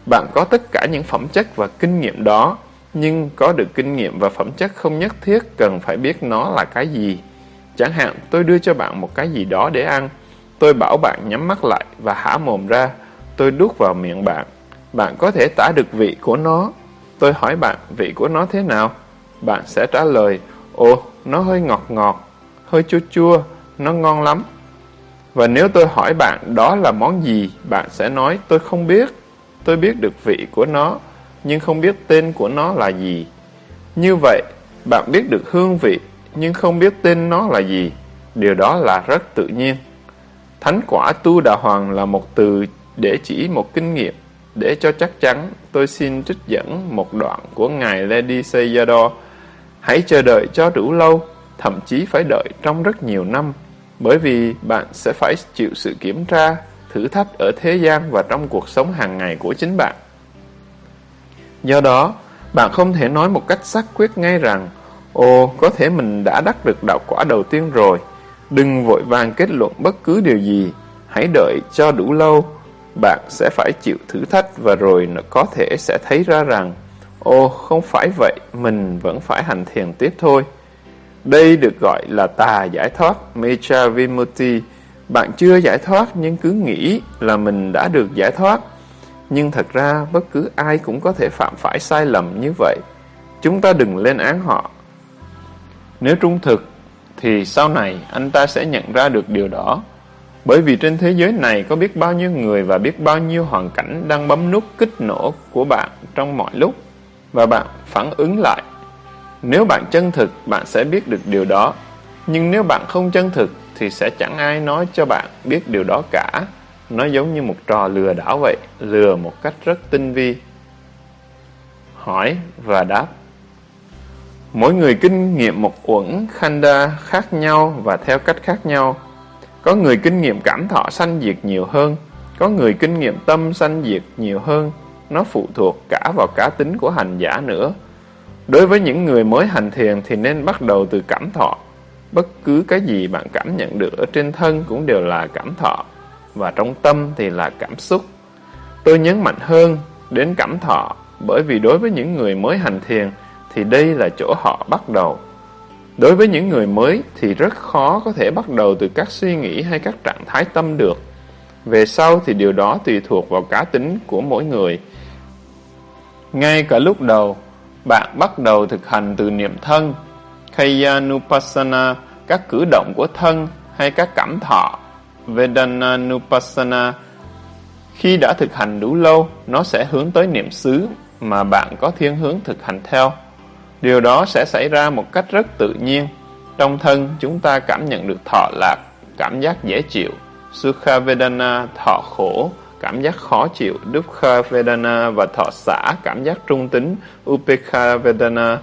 Bạn có tất cả những phẩm chất và kinh nghiệm đó, nhưng có được kinh nghiệm và phẩm chất không nhất thiết cần phải biết nó là cái gì. Chẳng hạn tôi đưa cho bạn một cái gì đó để ăn, tôi bảo bạn nhắm mắt lại và hả mồm ra, tôi đút vào miệng bạn. Bạn có thể tả được vị của nó. Tôi hỏi bạn vị của nó thế nào? Bạn sẽ trả lời, ồ, nó hơi ngọt ngọt, hơi chua chua, nó ngon lắm. Và nếu tôi hỏi bạn đó là món gì, bạn sẽ nói tôi không biết. Tôi biết được vị của nó, nhưng không biết tên của nó là gì. Như vậy, bạn biết được hương vị, nhưng không biết tên nó là gì. Điều đó là rất tự nhiên. Thánh quả tu đà hoàng là một từ để chỉ một kinh nghiệm. Để cho chắc chắn, tôi xin trích dẫn một đoạn của Ngài Lady Sayadaw. Hãy chờ đợi cho đủ lâu, thậm chí phải đợi trong rất nhiều năm, bởi vì bạn sẽ phải chịu sự kiểm tra, thử thách ở thế gian và trong cuộc sống hàng ngày của chính bạn. Do đó, bạn không thể nói một cách xác quyết ngay rằng Ồ, có thể mình đã đắc được đạo quả đầu tiên rồi. Đừng vội vàng kết luận bất cứ điều gì. Hãy đợi cho đủ lâu. Bạn sẽ phải chịu thử thách và rồi có thể sẽ thấy ra rằng Ồ, không phải vậy, mình vẫn phải hành thiền tiếp thôi. Đây được gọi là tà giải thoát, Mecha Vimutti. Bạn chưa giải thoát nhưng cứ nghĩ là mình đã được giải thoát. Nhưng thật ra bất cứ ai cũng có thể phạm phải sai lầm như vậy. Chúng ta đừng lên án họ. Nếu trung thực, thì sau này anh ta sẽ nhận ra được điều đó. Bởi vì trên thế giới này có biết bao nhiêu người và biết bao nhiêu hoàn cảnh đang bấm nút kích nổ của bạn trong mọi lúc và bạn phản ứng lại. Nếu bạn chân thực, bạn sẽ biết được điều đó. Nhưng nếu bạn không chân thực, thì sẽ chẳng ai nói cho bạn biết điều đó cả. Nó giống như một trò lừa đảo vậy, lừa một cách rất tinh vi. Hỏi và đáp Mỗi người kinh nghiệm một uẩn khanda khác nhau và theo cách khác nhau. Có người kinh nghiệm cảm thọ sanh diệt nhiều hơn, có người kinh nghiệm tâm sanh diệt nhiều hơn. Nó phụ thuộc cả vào cá tính của hành giả nữa. Đối với những người mới hành thiền thì nên bắt đầu từ cảm thọ. Bất cứ cái gì bạn cảm nhận được ở trên thân cũng đều là cảm thọ, và trong tâm thì là cảm xúc. Tôi nhấn mạnh hơn đến cảm thọ, bởi vì đối với những người mới hành thiền thì đây là chỗ họ bắt đầu. Đối với những người mới thì rất khó có thể bắt đầu từ các suy nghĩ hay các trạng thái tâm được. Về sau thì điều đó tùy thuộc vào cá tính của mỗi người. Ngay cả lúc đầu, bạn bắt đầu thực hành từ niệm thân, Kayanupassana, các cử động của thân hay các cảm thọ, Vedananupassana. Khi đã thực hành đủ lâu, nó sẽ hướng tới niệm xứ mà bạn có thiên hướng thực hành theo. Điều đó sẽ xảy ra một cách rất tự nhiên. Trong thân, chúng ta cảm nhận được thọ lạc, cảm giác dễ chịu, Sukha Vedana, thọ khổ, cảm giác khó chịu, Dukkha Vedana và thọ xả, cảm giác trung tính, Upekha Vedana.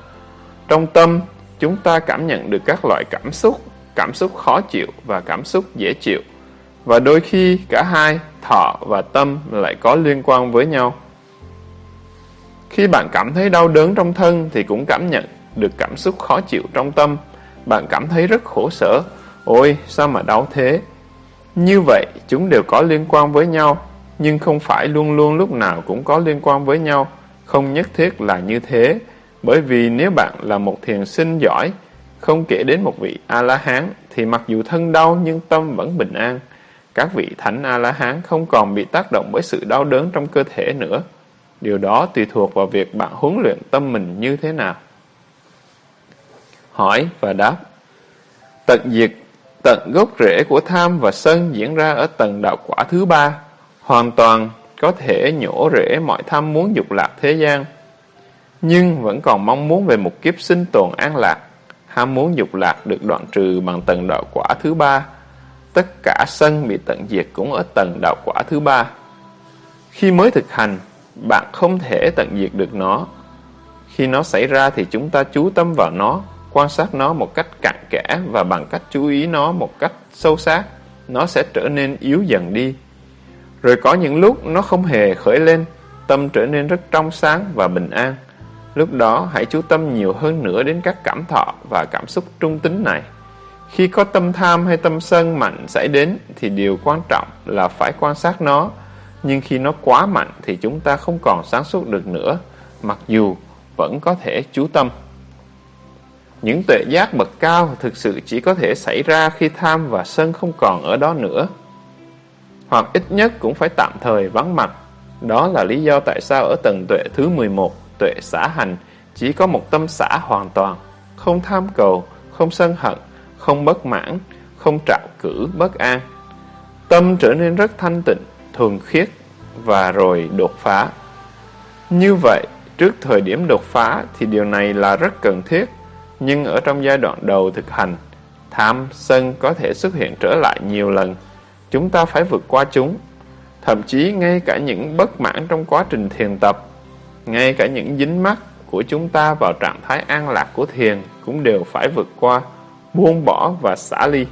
Trong tâm, chúng ta cảm nhận được các loại cảm xúc, cảm xúc khó chịu và cảm xúc dễ chịu. Và đôi khi cả hai, thọ và tâm lại có liên quan với nhau. Khi bạn cảm thấy đau đớn trong thân thì cũng cảm nhận được cảm xúc khó chịu trong tâm. Bạn cảm thấy rất khổ sở. Ôi, sao mà đau thế? Như vậy, chúng đều có liên quan với nhau, nhưng không phải luôn luôn lúc nào cũng có liên quan với nhau. Không nhất thiết là như thế, bởi vì nếu bạn là một thiền sinh giỏi, Không kể đến một vị A-la-hán thì mặc dù thân đau nhưng tâm vẫn bình an. Các vị thánh A-la-hán không còn bị tác động bởi sự đau đớn trong cơ thể nữa. Điều đó tùy thuộc vào việc bạn huấn luyện tâm mình như thế nào. Hỏi và đáp Tận diệt, tận gốc rễ của tham và sân diễn ra ở tầng đạo quả thứ ba, hoàn toàn có thể nhổ rễ mọi tham muốn dục lạc thế gian, nhưng vẫn còn mong muốn về một kiếp sinh tồn an lạc. Ham muốn dục lạc được đoạn trừ bằng tầng đạo quả thứ ba. Tất cả sân bị tận diệt cũng ở tầng đạo quả thứ ba. Khi mới thực hành, bạn không thể tận diệt được nó. Khi nó xảy ra thì chúng ta chú tâm vào nó, quan sát nó một cách cặn kẽ và bằng cách chú ý nó một cách sâu sát, nó sẽ trở nên yếu dần đi. Rồi có những lúc nó không hề khởi lên, tâm trở nên rất trong sáng và bình an. Lúc đó hãy chú tâm nhiều hơn nữa đến các cảm thọ và cảm xúc trung tính này. Khi có tâm tham hay tâm sân mạnh xảy đến thì điều quan trọng là phải quan sát nó. Nhưng khi nó quá mạnh thì chúng ta không còn sáng suốt được nữa, mặc dù vẫn có thể chú tâm. Những tuệ giác bậc cao thực sự chỉ có thể xảy ra khi tham và sân không còn ở đó nữa. Hoặc ít nhất cũng phải tạm thời vắng mặt. Đó là lý do tại sao ở tầng tuệ thứ 11 tuệ xã hành chỉ có một tâm xã hoàn toàn, không tham cầu, không sân hận, không bất mãn, không trạo cử bất an. Tâm trở nên rất thanh tịnh, thường khiết và rồi đột phá. Như vậy, trước thời điểm đột phá thì điều này là rất cần thiết, nhưng ở trong giai đoạn đầu thực hành, tham, sân có thể xuất hiện trở lại nhiều lần. Chúng ta phải vượt qua chúng. Thậm chí ngay cả những bất mãn trong quá trình thiền tập ngay cả những dính mắc của chúng ta vào trạng thái an lạc của thiền cũng đều phải vượt qua, buông bỏ và xả ly.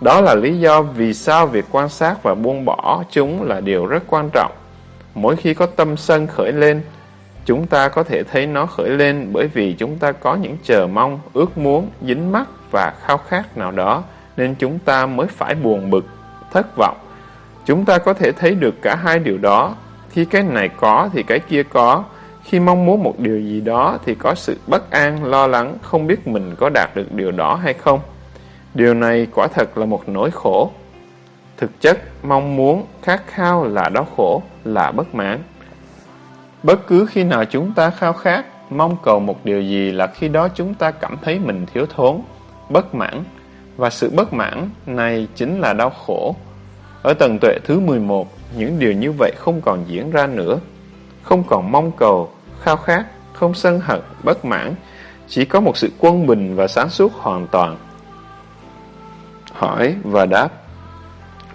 Đó là lý do vì sao việc quan sát và buông bỏ chúng là điều rất quan trọng. Mỗi khi có tâm sân khởi lên, chúng ta có thể thấy nó khởi lên bởi vì chúng ta có những chờ mong, ước muốn, dính mắc và khao khát nào đó, nên chúng ta mới phải buồn bực, thất vọng. Chúng ta có thể thấy được cả hai điều đó. Khi cái này có thì cái kia có, khi mong muốn một điều gì đó thì có sự bất an, lo lắng, không biết mình có đạt được điều đó hay không. Điều này quả thật là một nỗi khổ. Thực chất, mong muốn, khát khao là đau khổ, là bất mãn. Bất cứ khi nào chúng ta khao khát, mong cầu một điều gì là khi đó chúng ta cảm thấy mình thiếu thốn, bất mãn. Và sự bất mãn này chính là đau khổ. Ở tầng tuệ thứ 11, những điều như vậy không còn diễn ra nữa không còn mong cầu, khao khát, không sân hận, bất mãn, chỉ có một sự quân bình và sáng suốt hoàn toàn. Hỏi và đáp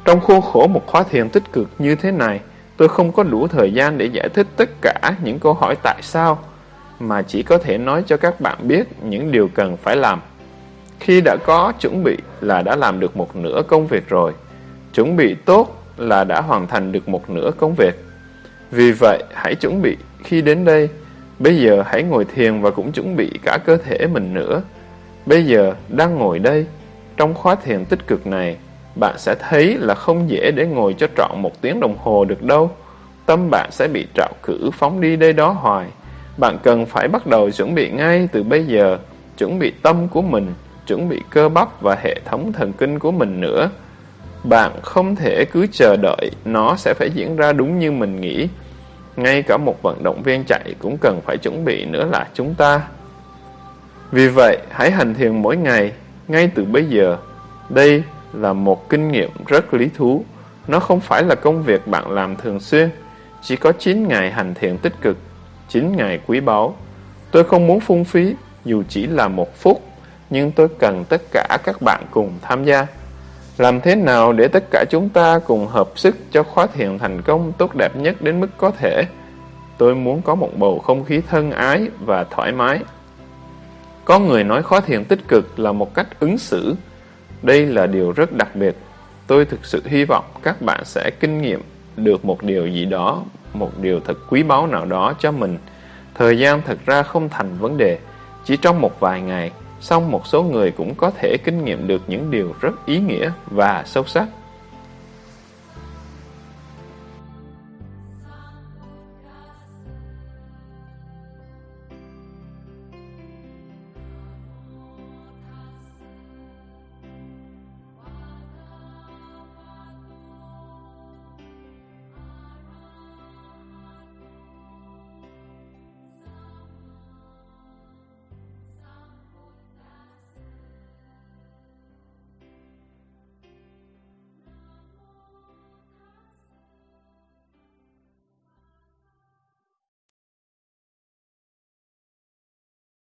Trong khuôn khổ một khóa thiền tích cực như thế này, tôi không có đủ thời gian để giải thích tất cả những câu hỏi tại sao, mà chỉ có thể nói cho các bạn biết những điều cần phải làm. Khi đã có chuẩn bị là đã làm được một nửa công việc rồi. Chuẩn bị tốt là đã hoàn thành được một nửa công việc. Vì vậy, hãy chuẩn bị khi đến đây. Bây giờ hãy ngồi thiền và cũng chuẩn bị cả cơ thể mình nữa. Bây giờ, đang ngồi đây, trong khóa thiền tích cực này, bạn sẽ thấy là không dễ để ngồi cho trọn một tiếng đồng hồ được đâu. Tâm bạn sẽ bị trạo cử phóng đi đây đó hoài. Bạn cần phải bắt đầu chuẩn bị ngay từ bây giờ, chuẩn bị tâm của mình, chuẩn bị cơ bắp và hệ thống thần kinh của mình nữa. Bạn không thể cứ chờ đợi nó sẽ phải diễn ra đúng như mình nghĩ. Ngay cả một vận động viên chạy cũng cần phải chuẩn bị nữa là chúng ta. Vì vậy, hãy hành thiền mỗi ngày, ngay từ bây giờ. Đây là một kinh nghiệm rất lý thú. Nó không phải là công việc bạn làm thường xuyên. Chỉ có 9 ngày hành thiền tích cực, 9 ngày quý báu. Tôi không muốn phung phí, dù chỉ là một phút, nhưng tôi cần tất cả các bạn cùng tham gia. Làm thế nào để tất cả chúng ta cùng hợp sức cho khóa thiền thành công tốt đẹp nhất đến mức có thể? Tôi muốn có một bầu không khí thân ái và thoải mái. Có người nói khóa thiền tích cực là một cách ứng xử. Đây là điều rất đặc biệt. Tôi thực sự hy vọng các bạn sẽ kinh nghiệm được một điều gì đó, một điều thật quý báu nào đó cho mình. Thời gian thật ra không thành vấn đề. Chỉ trong một vài ngày, song một số người cũng có thể kinh nghiệm được những điều rất ý nghĩa và sâu sắc.